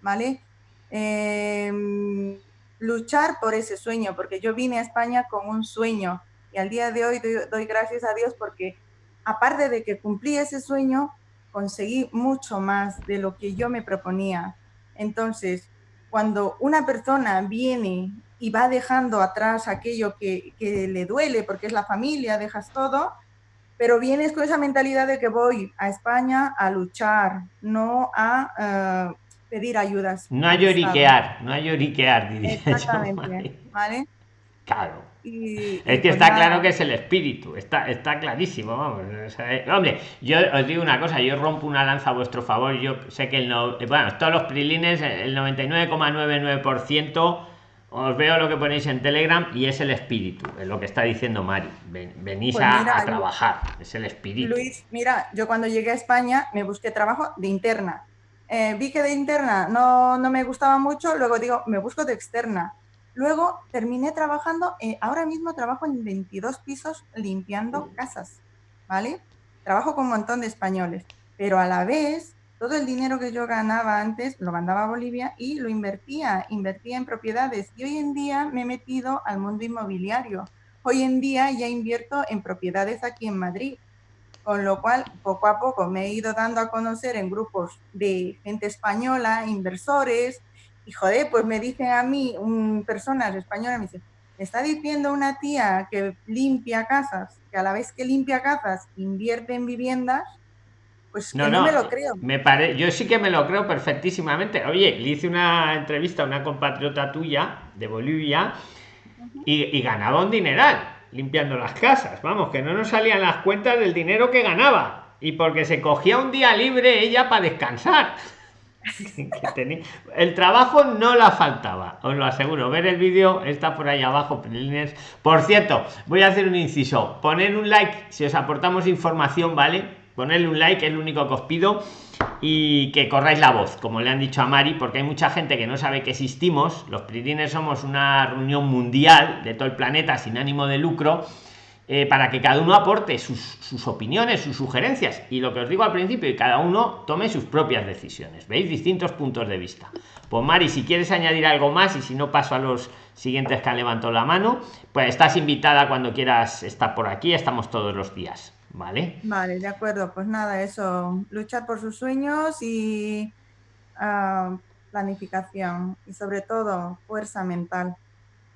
¿vale? Em, luchar por ese sueño, porque yo vine a España con un sueño y al día de hoy doy gracias a Dios porque aparte de que cumplí ese sueño, conseguí mucho más de lo que yo me proponía. Entonces, cuando una persona viene y va dejando atrás aquello que, le duele, porque es la familia, dejas todo, pero vienes con esa mentalidad de que voy a España a luchar, no a eh, pedir ayudas. No a lloriquear, no a lloriquear, diría Exactamente, ¿vale? Claro es que pues está claro que es el espíritu, está, está clarísimo, vamos. Eh, hombre, yo os digo una cosa, yo rompo una lanza a vuestro favor, yo sé que el no, bueno, todos los prilines, el 99,99% os veo lo que ponéis en Telegram y es el espíritu, es lo que está diciendo Mari. venís pues a, trabajar, es el espíritu. Luis, mira, yo cuando llegué a España me busqué trabajo de interna. Eh, vi que de interna no, no me gustaba mucho, luego digo, me busco de externa Luego terminé trabajando, eh, ahora mismo trabajo en 22 pisos limpiando casas, ¿vale? Trabajo con un montón de españoles, pero a la vez todo el dinero que yo ganaba antes lo mandaba a Bolivia y lo invertía, invertía en propiedades. Y hoy en día me he metido al mundo inmobiliario. Hoy en día ya invierto en propiedades aquí en Madrid, con lo cual poco a poco me he ido dando a conocer en grupos de gente española, inversores, y joder, pues me dicen a mí, un, personas españolas, me dice, me está diciendo una tía que limpia casas, que a la vez que limpia casas invierte en viviendas, pues no, no, me lo creo. Me pare... Yo sí que me lo creo perfectísimamente. Oye, le hice una entrevista a una compatriota tuya de Bolivia y, y, ganaba un dineral limpiando las casas. Vamos, que no nos salían las cuentas del dinero que ganaba. Y porque se cogía un día libre ella para descansar. el trabajo no la faltaba, os lo aseguro. Ver el vídeo está por ahí abajo. Por cierto, voy a hacer un inciso. Poner un like si os aportamos información, ¿vale? Ponerle un like, es lo único que os pido. Y que corráis la voz, como le han dicho a Mari, porque hay mucha gente que no sabe que existimos. Los Prilines somos una reunión mundial de todo el planeta sin ánimo de lucro eh, para que cada uno aporte sus, opiniones, sus sugerencias y lo que os digo al principio y cada uno tome sus propias decisiones. ¿Veis? Distintos puntos de vista. Pues Mari, si quieres añadir algo más y si no paso a los siguientes que han levantado la mano, pues estás invitada cuando quieras estar por aquí, estamos todos los días. ¿Vale? Vale, de acuerdo. Pues nada, eso, luchar por sus sueños y ah, planificación y sobre todo fuerza mental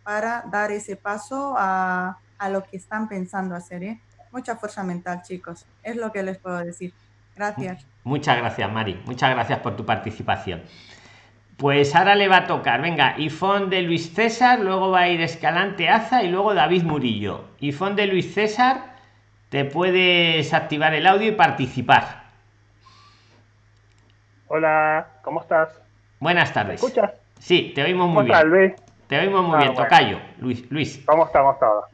para dar ese paso a a lo que están pensando hacer. ¿eh? Mucha fuerza mental, chicos. Es lo que les puedo decir. Gracias. Muchas gracias, Mari. Muchas gracias por tu participación. Pues ahora le va a tocar, venga, Ifón de Luis César, luego va a ir Escalante Aza y luego David Murillo. Ifón de Luis César, te puedes activar el audio y participar. Hola, ¿cómo estás? Buenas tardes. ¿Me escuchas? Sí, te oímos muy bien. Te oímos muy ah, bien, Tocayo. Luis, Luis. ¿Cómo estamos todos?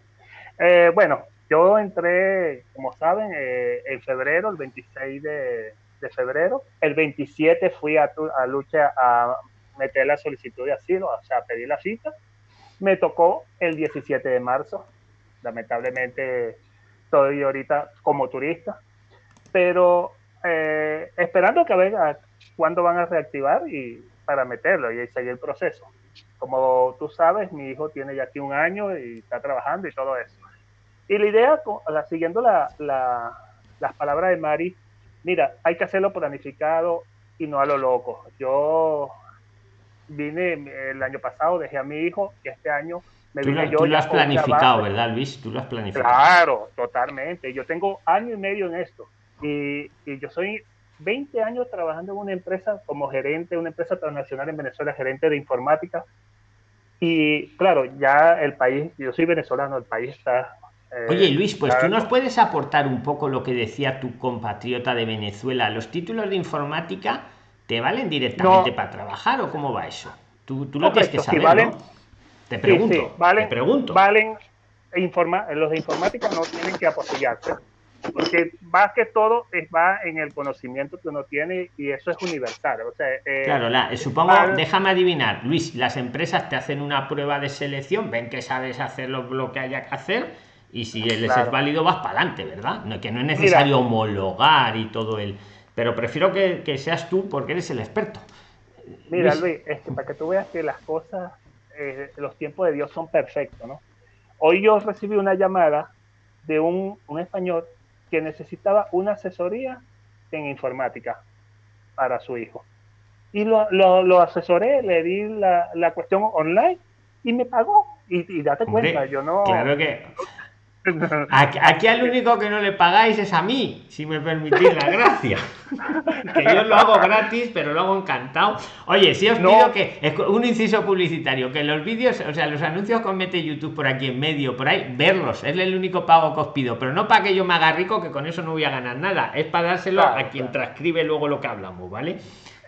Eh, bueno, yo entré, como saben, eh, en febrero, el 26 de, febrero. El 27 fui a, a lucha a meter la solicitud de asilo, o sea, pedir la cita. Me tocó el 17 de marzo. Lamentablemente estoy ahorita como turista, pero eh, esperando que vean cuándo van a reactivar y para meterlo y seguir el proceso. Como tú sabes, mi hijo tiene ya aquí un año y está trabajando y todo eso. Y la idea, siguiendo la, las palabras de Mari, mira, hay que hacerlo planificado y no a lo loco. Yo vine el año pasado, dejé a mi hijo y este año me vine yo. Tú lo has planificado, ¿verdad, Luis? Tú lo has planificado. Claro, totalmente. Yo tengo año y medio en esto y, y yo soy 20 años trabajando en una empresa como gerente, una empresa transnacional en Venezuela, gerente de informática. Y claro, ya el país, yo soy venezolano, el país está eh, Oye Luis, pues tú nos puedes aportar un poco lo que decía tu compatriota de Venezuela. ¿Los títulos de informática te valen directamente para trabajar o cómo va eso? Tú, tú lo tienes que saber, valen, Te pregunto. valen, te pregunto. Valen, informa, los de informática no tienen que apostillarse porque más que todo va en el conocimiento que uno tiene y eso es universal. O sea, eh, claro, la, supongo, déjame adivinar, Luis, las empresas te hacen una prueba de selección, ven que sabes hacer lo, que haya que hacer y si les es válido vas para adelante, ¿verdad? No, que no es necesario homologar y todo el... Pero prefiero que, que, seas tú porque eres el experto. Mira, Luis, es que para que tú veas que las cosas, eh, los tiempos de Dios son perfectos, ¿no? Hoy yo recibí una llamada de un, un español que necesitaba una asesoría en informática para su hijo. Y lo, lo, asesoré, le di la, la, cuestión online y me pagó. Y, y date cuenta, yo no... Claro que Aquí, al único que no le pagáis es a mí, si me permitís la gracia. que yo lo hago gratis, pero lo hago encantado. Oye, si os pido que un inciso publicitario, que los vídeos, o sea, los anuncios que mete YouTube por aquí en medio, por ahí, verlos, es el único pago que os pido, pero no para que yo me haga rico, que con eso no voy a ganar nada, es para dárselo a quien transcribe luego lo que hablamos, ¿vale?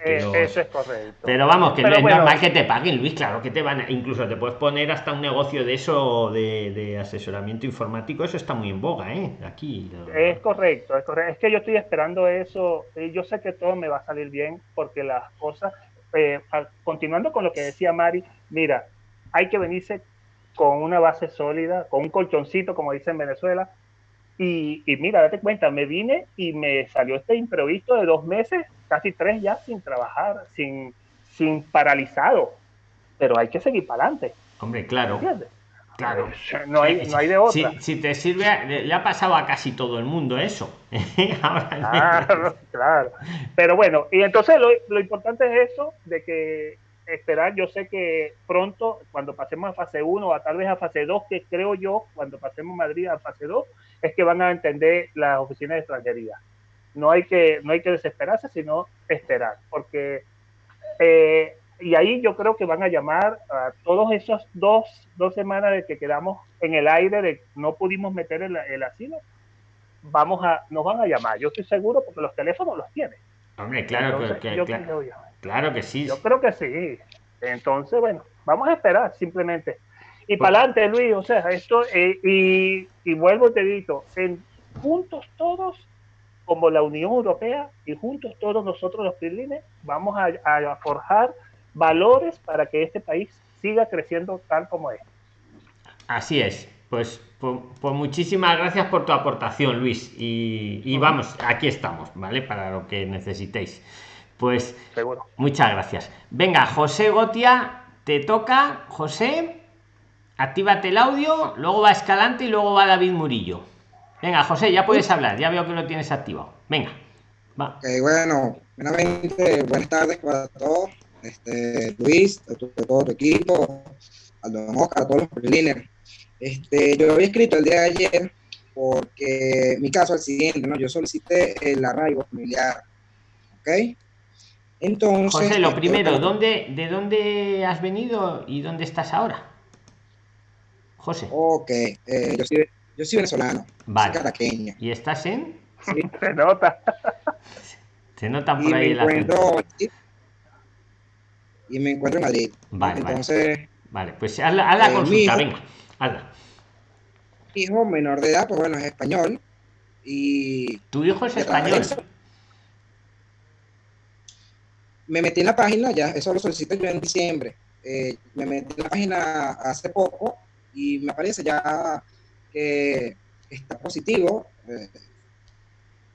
Eh, eso es correcto. Pero vamos, que no es normal que te paguen, Luis, claro que te van, incluso te puedes poner hasta un negocio de eso, de, asesoramiento informático, eso está muy en boga, ¿eh? Aquí. Es correcto, es correcto. Es que yo estoy esperando eso, y yo sé que todo me va a salir bien, porque las cosas, eh, continuando con lo que decía Mari, mira, hay que venirse con una base sólida, con un colchoncito, como dice en Venezuela, y, y, mira, date cuenta, me vine y me salió este imprevisto de dos meses, casi tres ya sin trabajar, sin, sin paralizado. Pero hay que seguir para adelante. Hombre, claro. Claro. No hay, no hay de otra. Si, te sirve, le ha pasado a casi todo el mundo eso. claro, claro. Pero bueno, y entonces lo, lo importante es eso, de que esperar, yo sé que pronto, cuando pasemos a fase 1 o tal vez a fase 2, que creo yo, cuando pasemos Madrid a fase 2, es que van a entender las oficinas de extranjería. No hay que, no hay que desesperarse, sino esperar, porque eh, y ahí yo creo que van a llamar a todos esos dos, dos semanas de que quedamos en el aire, de no pudimos meter el, el asilo, vamos a, nos van a llamar, yo estoy seguro porque los teléfonos los tienen. Hombre, claro que, claro, que sí. Yo creo que sí. Entonces, bueno, vamos a esperar simplemente. Y para adelante, Luis, o sea, esto, eh, y, y, vuelvo te digo, en, juntos todos, como la Unión Europea, y juntos todos nosotros los PRILINES, vamos a, a, forjar valores para que este país siga creciendo tal como es. Así es. Pues, pues, pues muchísimas gracias por tu aportación, Luis. Y, y vamos, aquí estamos, ¿vale? Para lo que necesitéis. Pues Seguro. muchas gracias. Venga, José Gotia, te toca, José. Actívate el audio, luego va Escalante y luego va David Murillo. Venga, José, ya puedes hablar, ya veo que lo tienes activado. Venga, va. bueno, buenas tardes para todos. Este, Luis, todo tu equipo, a todos los priliners. Este, yo había escrito el día de ayer porque mi caso es el siguiente, ¿no? Yo solicité el arraigo familiar, ¿ok? Entonces. José, lo primero, ¿dónde, ¿de dónde has venido y dónde estás ahora? José. Ok, eh, yo, soy, yo soy venezolano. Vale. ¿Y estás en? Sí, se nota. Se nota por ahí la Y me encuentro en Madrid. Vale, Entonces. Vale, pues haz la, eh, consulta, venga, hazla. Hijo menor de edad, pues bueno, es español. Y. ¿Tu hijo es español? me metí en la página, ya eso lo solicité yo en diciembre. Eh, me metí en la página hace poco y me aparece ya que está positivo eh,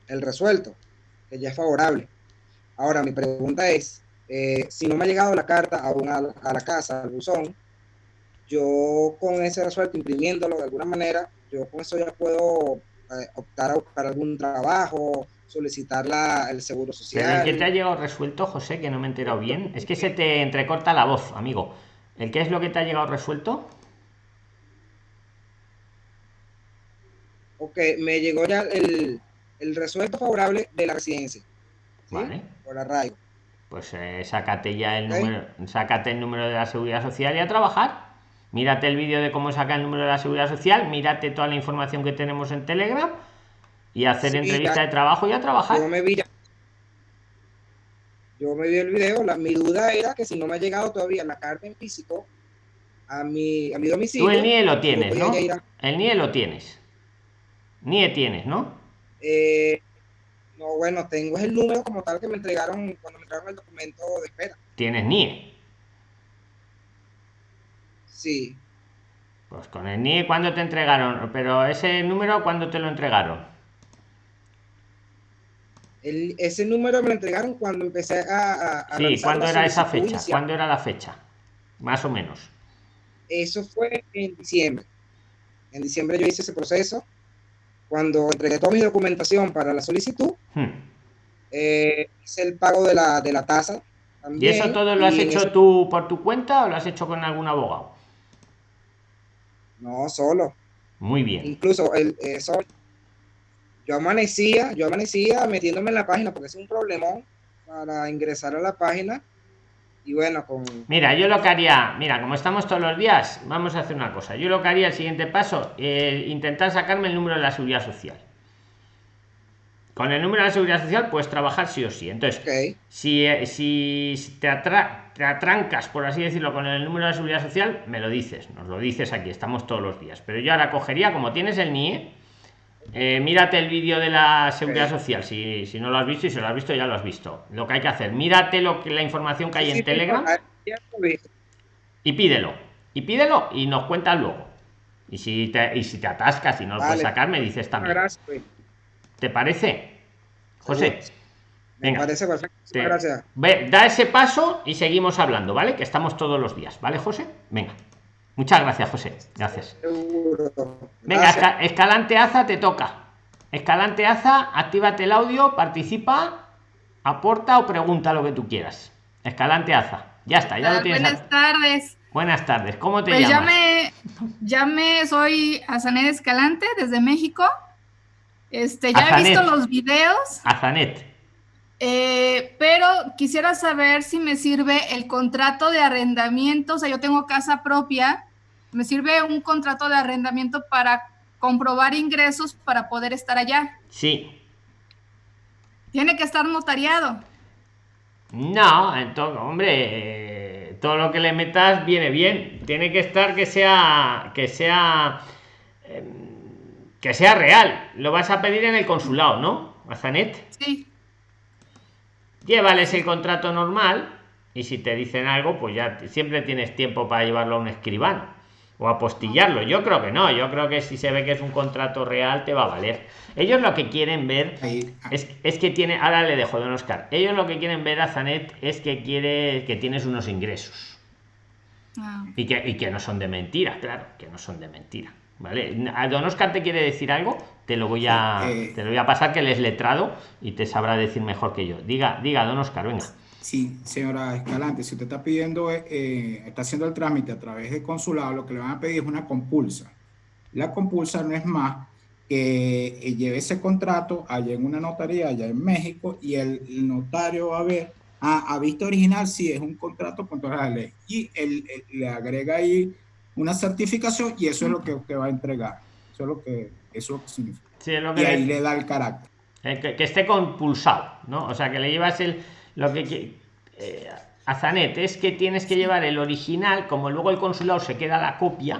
el resuelto, que ya es favorable. Ahora, mi pregunta es, eh, si no me ha llegado la carta aún a, la casa, al buzón, yo con ese resuelto, imprimiéndolo de alguna manera, yo con eso ya puedo optar a buscar algún trabajo, solicitar la, el seguro social. Pero el que te ha llegado resuelto, José, que no me he enterado bien, es que se te entrecorta la voz, amigo. ¿El qué es lo que te ha llegado resuelto? Ok, me llegó ya el, el resuelto favorable de la residencia. Vale. Por arraigo. Pues eh, sácate ya el número, sácate el número de la seguridad social y a trabajar. Mírate el vídeo de cómo sacar el número de la seguridad social, mírate toda la información que tenemos en Telegram y hacer entrevista de trabajo y a trabajar. Yo me vi, yo me vi el video, la, mi duda era que si no me ha llegado todavía la carta en físico a mi, a mi domicilio. Tú el NIE lo tienes, ¿no? El NIE lo tienes. NIE tienes, ¿no? Eh, no, bueno, tengo el número como tal que me entregaron cuando me entregaron el documento de espera. ¿Tienes NIE? Sí. Pues con el NIE, ¿cuándo te entregaron? Pero ese número, ¿cuándo te lo entregaron? ese número me lo entregaron cuando empecé a... a sí, ¿cuándo era esa fecha? ¿Cuándo era la fecha? Más o menos. Eso fue en diciembre. En diciembre yo hice ese proceso. Cuando entregué toda mi documentación para la solicitud, hmm. eh, hice el pago de la, de la tasa. ¿Y eso todo lo has hecho tú por tu cuenta o lo has hecho con algún abogado? No, solo. Muy bien. Incluso el, eso yo amanecía, yo amanecía metiéndome en la página porque es un problemón para ingresar a la página. Y bueno, con... Mira, yo lo que haría, mira, como estamos todos los días, vamos a hacer una cosa. Yo lo que haría, el siguiente paso, eh, intentar sacarme el número de la seguridad social. Con el número de la seguridad social puedes trabajar sí o sí. Entonces, si, eh, si te, te atrancas, por así decirlo, con el número de la seguridad social, me lo dices, nos lo dices aquí, estamos todos los días. Pero yo ahora cogería, como tienes el NIE, eh, mírate el vídeo de la seguridad social. Si, si, no lo has visto y si lo has visto, ya lo has visto. Lo que hay que hacer, mírate lo que la información que hay en Telegram y pídelo. Y pídelo y nos cuentas luego. Y si te, y si te atascas y no lo puedes sacar, me dices también. ¿Te parece? José. Venga. parece perfecto. Gracias. Ve, da ese paso y seguimos hablando, ¿vale? Que estamos todos los días, ¿vale, José? Venga. Muchas gracias, José. Gracias. Venga, Escalante Aza te toca. Escalante Aza, actívate el audio, participa, aporta o pregunta lo que tú quieras. Escalante Aza. Ya está, ya lo tienes. Buenas tardes. Buenas tardes. ¿Cómo te pues llamas? Ya me, soy Azanet Escalante desde México. Este, ya he visto los videos. Azanet. Eh, pero quisiera saber si me sirve el contrato de arrendamiento. O sea, yo tengo casa propia me sirve un contrato de arrendamiento para comprobar ingresos para poder estar allá. Sí. Tiene que estar notariado. No, entonces, hombre, todo lo que le metas viene bien. Tiene que estar que sea que sea em, que sea real. Lo vas a pedir en el consulado, ¿no? Azanet. Sí. Llévales el contrato normal y si te dicen algo, pues ya siempre tienes tiempo para llevarlo a un escribano o apostillarlo. Yo creo que no, yo creo que si se ve que es un contrato real te va a valer. Ellos lo que quieren ver es, es, que tiene, ahora le dejo don Oscar, ellos lo que quieren ver a Zanet es que quiere que tienes unos ingresos. Ah. Y, que, y que no son de mentira, claro, que no son de mentira. ¿Vale? A don Oscar te quiere decir algo, te lo voy a, eh. te lo voy a pasar que él es letrado y te sabrá decir mejor que yo. Diga, diga, don Oscar, venga. Sí, señora Escalante, si usted está pidiendo, eh, está haciendo el trámite a través de consulado, lo que le van a pedir es una compulsa. La compulsa no es más que eh, lleve ese contrato allá en una notaría, allá en México, y el, notario va a ver Ah, a vista original sí es un contrato con todas las leyes. Y él, le agrega ahí una certificación y eso es lo que usted va a entregar. Eso es lo que, eso significa. y ahí le, da el carácter. Eh, que, esté compulsado, ¿no? O sea, que le llevas el... Lo que, eh, a Zanet es que tienes que llevar el original, como luego el consulado se queda la copia,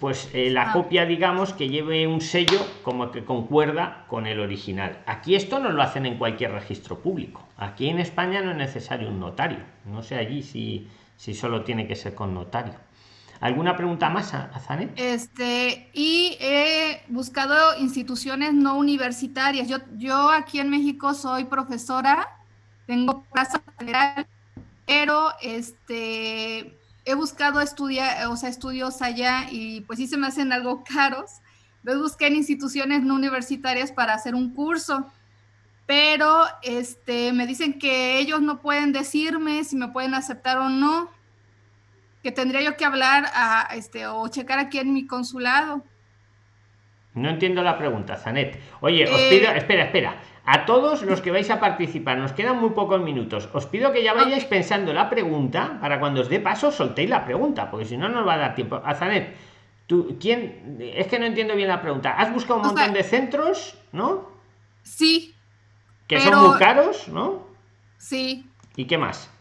pues eh, la ah. copia, digamos, que lleve un sello como que concuerda con el original. Aquí esto no lo hacen en cualquier registro público. Aquí en España no es necesario un notario. No sé allí si, si solo tiene que ser con notario. ¿Alguna pregunta más, a Zanet? Este, y he buscado instituciones no universitarias. Yo, yo aquí en México soy profesora, tengo plaza general, pero este he buscado estudiar, o sea, estudios allá y pues sí se me hacen algo caros. Entonces busqué en instituciones no universitarias para hacer un curso, pero este, me dicen que ellos no pueden decirme si me pueden aceptar o no, que tendría yo que hablar a, este, o checar aquí en mi consulado. No entiendo la pregunta, Zanet. Oye, os pido, eh, espera, espera. A todos los que vais a participar, nos quedan muy pocos minutos. Os pido que ya vayáis pensando la pregunta para cuando os dé paso soltéis la pregunta, porque si no, nos va a dar tiempo. Azanet, ¿tú, ¿quién? Es que no entiendo bien la pregunta. ¿Has buscado un montón de centros, no? Sí. Que son muy caros, ¿no? Sí. ¿Y qué más?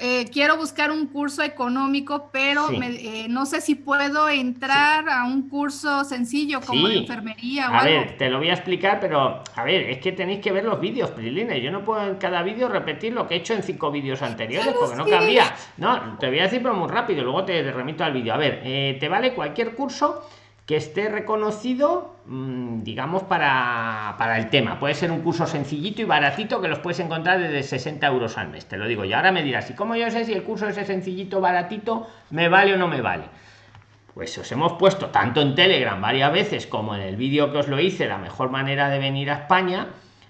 Eh, quiero buscar un curso económico, pero eh, no sé si puedo entrar a un curso sencillo como enfermería o a ver, te lo voy a explicar, pero a ver, es que tenéis que ver los vídeos, Prilines. Yo no puedo en cada vídeo repetir lo que he hecho en cinco vídeos anteriores, porque no cabría. No, te voy a decir pero muy rápido, luego te remito al vídeo. A ver, eh, te vale cualquier curso que esté reconocido, mm, digamos, para, para, el tema. Puede ser un curso sencillito y baratito que los puedes encontrar desde 60 euros al mes, te lo digo. Y ahora me dirás, ¿y cómo yo sé si el curso ese sencillito, baratito, me vale o no me vale? Pues os hemos puesto tanto en Telegram varias veces como en el vídeo que os lo hice, la mejor manera de venir a España,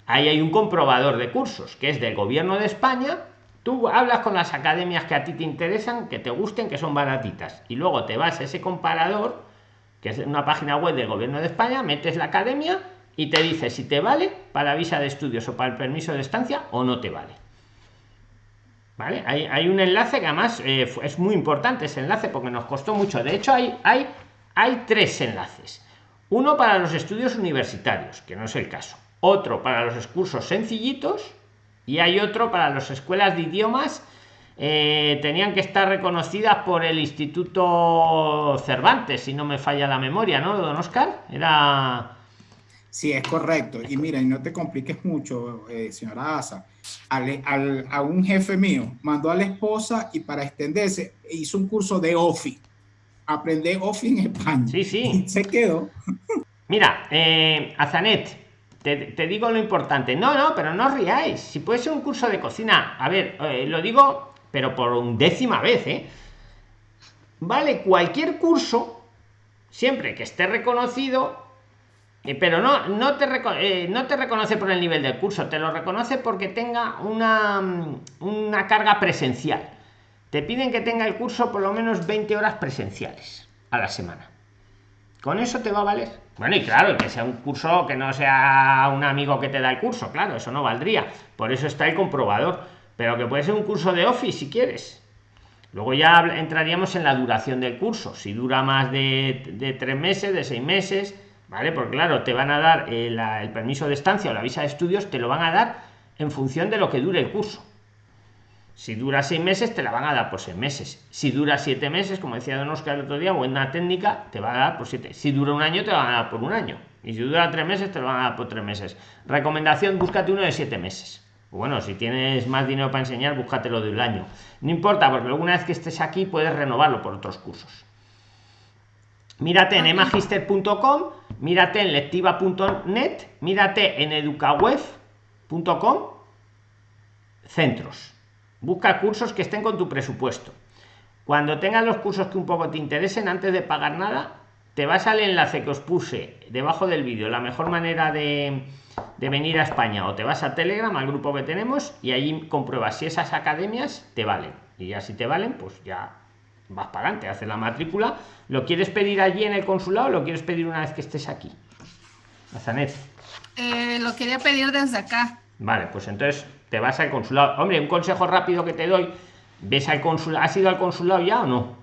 ahí hay un comprobador de cursos, que es del gobierno de España, tú hablas con las academias que a ti te interesan, que te gusten, que son baratitas, y luego te vas a ese comparador, que es una página web del gobierno de España, metes la academia y te dice si te vale para visa de estudios o para el permiso de estancia o no te vale. ¿Vale? Hay, un enlace que además eh, es muy importante ese enlace porque nos costó mucho. De hecho, hay, hay, hay tres enlaces. Uno para los estudios universitarios, que no es el caso. Otro para los cursos sencillitos. Y hay otro para las escuelas de idiomas eh, tenían que estar reconocidas por el Instituto Cervantes, si no me falla la memoria, ¿no, don Oscar? Era... Sí, es correcto. Y mira, y no te compliques mucho, eh, señora Asa. Al, a un jefe mío mandó a la esposa y para extenderse hizo un curso de OFI. Aprender OFI en España. Sí, sí. se quedó. Mira, eh, Azanet, te, te, digo lo importante. No, no, pero no os riáis. Si puede ser un curso de cocina, a ver, eh, lo digo pero por un décima vez, ¿eh? Vale cualquier curso, siempre que esté reconocido, eh, pero no, no, te eh, no te reconoce por el nivel del curso, te lo reconoce porque tenga una, una carga presencial. Te piden que tenga el curso por lo menos 20 horas presenciales a la semana. ¿Con eso te va a valer? Bueno, y claro, que sea un curso que no sea un amigo que te da el curso, claro, eso no valdría. Por eso está el comprobador pero que puede ser un curso de Office si quieres. Luego ya entraríamos en la duración del curso. Si dura más de, tres meses, de seis meses, ¿vale? Porque claro, te van a dar el, el, permiso de estancia o la visa de estudios, te lo van a dar en función de lo que dure el curso. Si dura seis meses, te la van a dar por seis meses. Si dura siete meses, como decía Don Oscar el otro día, buena técnica, te va a dar por siete. Si dura un año, te van a dar por un año. Y si dura tres meses, te lo van a dar por tres meses. Recomendación, búscate uno de siete meses bueno, si tienes más dinero para enseñar, búscatelo de un año. No importa, porque una vez que estés aquí puedes renovarlo por otros cursos. Mírate en emagister.com, mírate en lectiva.net, mírate en educaweb.com, centros. Busca cursos que estén con tu presupuesto. Cuando tengas los cursos que un poco te interesen, antes de pagar nada, te vas al enlace que os puse debajo del vídeo. La mejor manera de, de venir a España o te vas a Telegram, al grupo que tenemos, y ahí compruebas si esas academias te valen. Y ya si te valen, pues ya vas para adelante, haces la matrícula. ¿Lo quieres pedir allí en el consulado o lo quieres pedir una vez que estés aquí? Eh, lo quería pedir desde acá. Vale, pues entonces te vas al consulado. Hombre, un consejo rápido que te doy, ves al consulado, ¿has ido al consulado ya o no?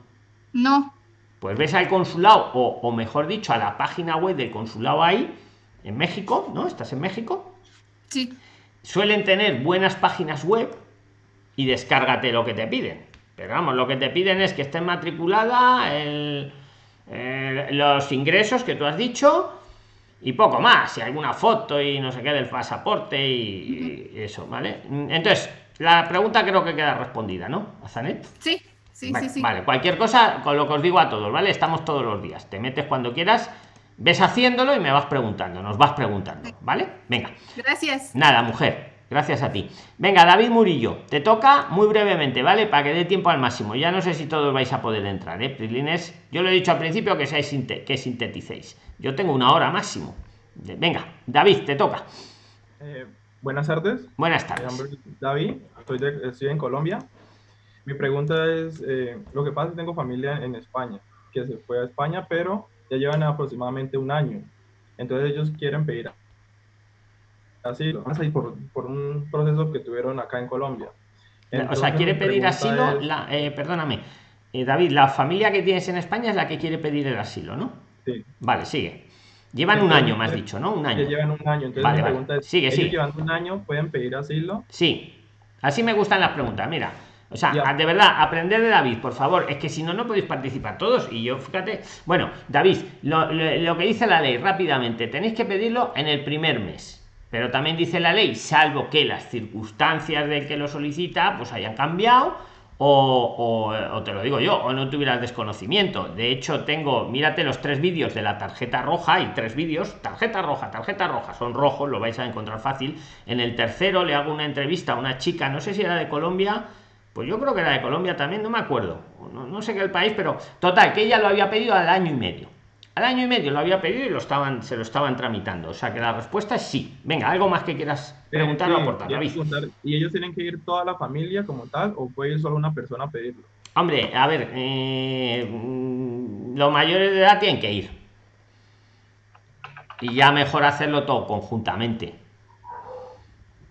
No. Pues ves al consulado, o, o mejor dicho, a la página web del consulado ahí, en México, ¿no? ¿Estás en México? Sí. Suelen tener buenas páginas web y descárgate lo que te piden. Pero vamos, lo que te piden es que esté matriculada, el, los ingresos que tú has dicho y poco más, si alguna foto y no sé qué del pasaporte y, eso, ¿vale? Entonces, la pregunta creo que queda respondida, ¿no? ¿Azanet? Sí, sí, vale, sí, sí. Vale, cualquier cosa, con lo que os digo a todos, ¿vale? Estamos todos los días. Te metes cuando quieras, ves haciéndolo y me vas preguntando, nos vas preguntando, ¿vale? Venga. Gracias. Nada, mujer. Gracias a ti. Venga, David Murillo, te toca muy brevemente, ¿vale? Para que dé tiempo al máximo. Ya no sé si todos vais a poder entrar, ¿eh? Prilines, yo lo he dicho al principio que seáis que sinteticéis. Yo tengo una hora máximo. Venga, David, te toca. Eh, buenas tardes. Buenas tardes. Mi nombre es David, estoy, de, estoy en Colombia. Mi pregunta es, eh, lo que pasa es que tengo familia en España, que se fue a España, pero ya llevan aproximadamente un año. Entonces ellos quieren pedir asilo, por, por un proceso que tuvieron acá en Colombia. Entonces, o sea, quiere pedir asilo, es... la, eh, perdóname, eh, David, la familia que tienes en España es la que quiere pedir el asilo, ¿no? Sí. Vale, sigue. Llevan entonces, un año, me has dicho, ¿no? Un año. Llevan un año, entonces vale, vale. pregunta es, sigue, ¿ellos sigue. llevan un año pueden pedir asilo? Sí, así me gustan las preguntas, mira. O sea, ya. de verdad, aprender de David, por favor. Es que si no, no podéis participar todos. Y yo, fíjate. Bueno, David, lo, lo, lo que dice la ley rápidamente, tenéis que pedirlo en el primer mes. Pero también dice la ley, salvo que las circunstancias del que lo solicita pues hayan cambiado o, o, o, te lo digo yo, o no tuvieras desconocimiento. De hecho, tengo, mírate los tres vídeos de la tarjeta roja, hay tres vídeos, tarjeta roja, tarjeta roja, son rojos, lo vais a encontrar fácil. En el tercero le hago una entrevista a una chica, no sé si era de Colombia, pues yo creo que era de Colombia también, no me acuerdo, no, no sé qué el país, pero total, que ella lo había pedido al año y medio. Al año y medio lo había pedido y lo estaban, se lo estaban tramitando. O sea que la respuesta es sí. Venga, algo más que quieras preguntar o aportar, David. ¿Y ellos tienen que ir toda la familia como tal o puede ir solo una persona a pedirlo? Hombre, a ver, eh, los mayores de edad tienen que ir. Y ya mejor hacerlo todo conjuntamente.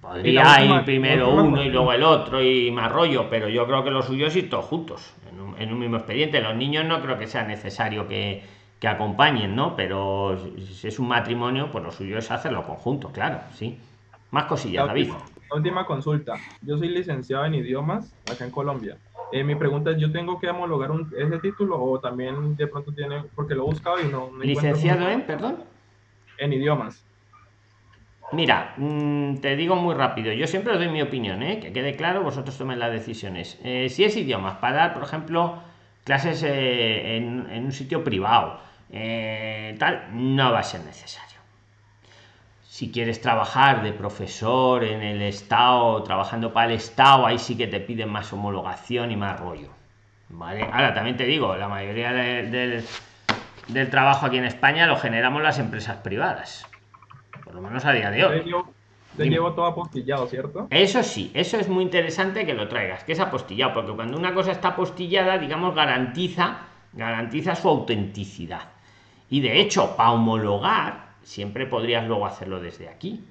Podría ir primero uno y luego el otro y más rollo, pero yo creo que lo suyo es ir todos juntos, en un, en un mismo expediente. Los niños no creo que sea necesario que, que acompañen, ¿no? Pero si es un matrimonio, pues lo suyo es hacerlo conjunto, claro, sí. Más cosillas, la David. Última, la última consulta. Yo soy licenciado en idiomas acá en Colombia. Eh, mi pregunta es, ¿yo tengo que homologar un, ese título o también de pronto tiene, porque lo he buscado y no... no ¿Licenciado en, perdón? En idiomas. Mira, mmm, te digo muy rápido, yo siempre os doy mi opinión, ¿eh? que quede claro, vosotros tomen las decisiones. Eh, si es idiomas, para dar, por ejemplo, clases eh, en, un sitio privado, tal, no va a ser necesario. Si quieres trabajar de profesor en el Estado, trabajando para el Estado, ahí sí que te piden más homologación y más rollo. ¿Vale? Ahora también te digo, la mayoría de, de, del trabajo aquí en España lo generamos las empresas privadas. Por lo menos a día de hoy. Te llevo todo apostillado, ¿cierto? Eso sí, eso es muy interesante que lo traigas, que es apostillado, porque cuando una cosa está apostillada, digamos, garantiza, garantiza su autenticidad. Y de hecho, para homologar, siempre podrías luego hacerlo desde aquí.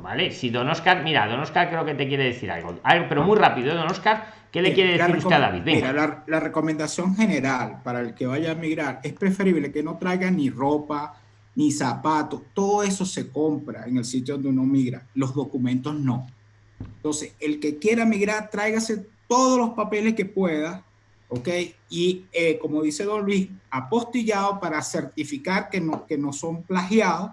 ¿Vale? Si Don Oscar, mira, Don Oscar creo que te quiere decir algo, pero muy rápido, Don Oscar, ¿qué le quiere decir usted a David? Venga. Mira, la, la recomendación general para el que vaya a migrar es preferible que no traiga ni ropa, ni zapatos, todo eso se compra en el sitio donde uno migra, los documentos no. Entonces, el que quiera migrar, tráigase todos los papeles que pueda, ¿ok? Y eh, como dice Don Luis, apostillado para certificar que no, que no son plagiados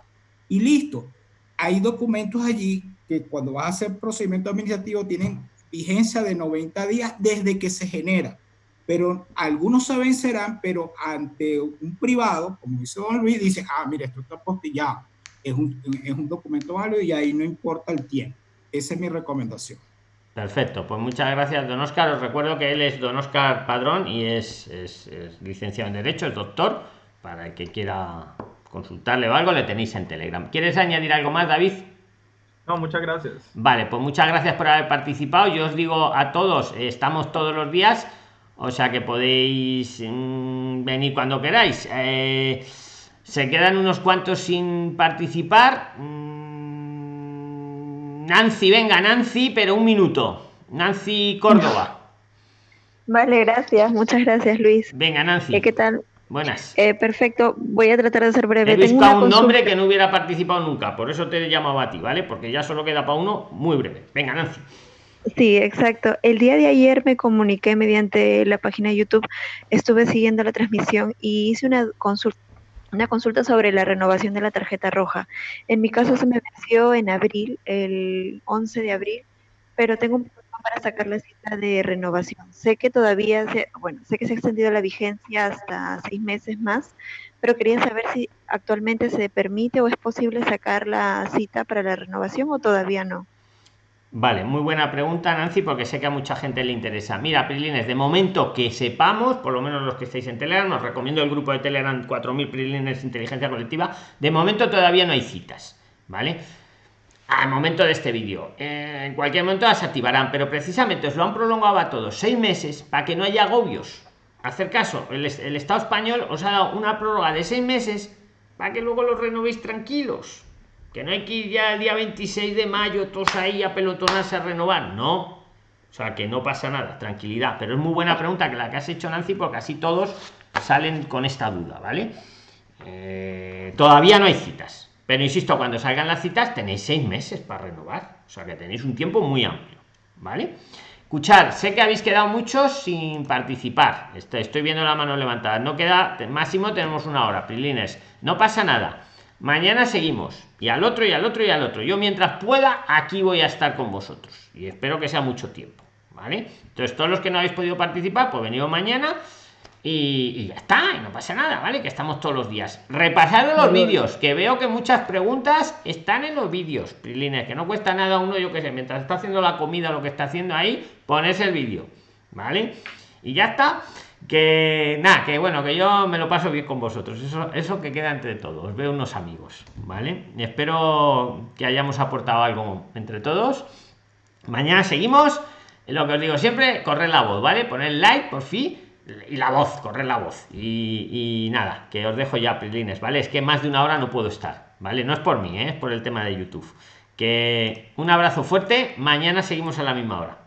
y listo. Hay documentos allí que cuando vas a hacer procedimiento administrativo tienen vigencia de 90 días desde que se genera pero algunos se vencerán, pero ante un privado, como dice Don Luis, dice, ah, mira, esto está postillado, es un, es un documento válido y ahí no importa el tiempo. Esa es mi recomendación. Perfecto, pues muchas gracias, don Oscar. Os recuerdo que él es don Oscar Padrón y es, es, es licenciado en Derecho, es doctor. Para el que quiera consultarle o algo, le tenéis en Telegram. ¿Quieres añadir algo más, David? No, muchas gracias. Vale, pues muchas gracias por haber participado. Yo os digo a todos, estamos todos los días o sea que podéis mmm, venir cuando queráis eh, se quedan unos cuantos sin participar mmm, Nancy, venga, Nancy, pero un minuto. Nancy Córdoba. Vale, gracias. Muchas gracias, Luis. Venga, Nancy. Eh, ¿Qué tal? Buenas. Eh, perfecto. Voy a tratar de ser breve. He buscado un nombre que no hubiera participado nunca. Por eso te he llamado a ti, ¿vale? Porque ya solo queda para uno muy breve. Venga, Nancy. Sí, exacto. El día de ayer me comuniqué mediante la página de YouTube, estuve siguiendo la transmisión y hice una consulta, una consulta sobre la renovación de la tarjeta roja. En mi caso se me venció en abril, el 11 de abril, pero tengo un problema para sacar la cita de renovación. Sé que todavía, se, bueno, sé que se ha extendido la vigencia hasta seis meses más, pero quería saber si actualmente se permite o es posible sacar la cita para la renovación o todavía no. Vale, muy buena pregunta, Nancy, porque sé que a mucha gente le interesa. Mira, Prilines, de momento que sepamos, por lo menos los que estáis en Telegram, os recomiendo el grupo de Telegram 4000 Prilines Inteligencia Colectiva. De momento todavía no hay citas, ¿vale? Al momento de este vídeo. Eh, en cualquier momento las activarán, pero precisamente os lo han prolongado a todos seis meses para que no haya agobios. Hacer caso, el, el Estado español os ha dado una prórroga de seis meses para que luego los renovéis tranquilos que no hay que ir ya el día 26 de mayo todos ahí a pelotonarse a renovar. No. O sea que no pasa nada tranquilidad. Pero es muy buena pregunta que la que has hecho Nancy porque así todos salen con esta duda vale eh, todavía no hay citas. Pero insisto cuando salgan las citas tenéis seis meses para renovar. O sea que tenéis un tiempo muy amplio vale escuchar sé que habéis quedado muchos sin participar. Estoy, estoy viendo la mano levantada. No queda máximo tenemos una hora prilines. No pasa nada mañana seguimos y al otro y al otro y al otro. Yo mientras pueda aquí voy a estar con vosotros y espero que sea mucho tiempo vale entonces todos los que no habéis podido participar pues venido mañana y, ya está y no pasa nada vale que estamos todos los días. Repasad los vídeos que veo que muchas preguntas están en los vídeos prilines que no cuesta nada uno yo que sé mientras está haciendo la comida lo que está haciendo ahí pones el vídeo vale y ya está que nada que bueno que yo me lo paso bien con vosotros. Eso eso que queda entre todos. Veo unos amigos vale espero que hayamos aportado algo entre todos. Mañana seguimos. Lo que os digo siempre correr la voz vale poner like por fin y la voz correr la voz. Y, nada que os dejo ya prilines vale es que más de una hora no puedo estar vale no es por mí ¿eh? es por el tema de youtube. Que un abrazo fuerte. Mañana seguimos a la misma hora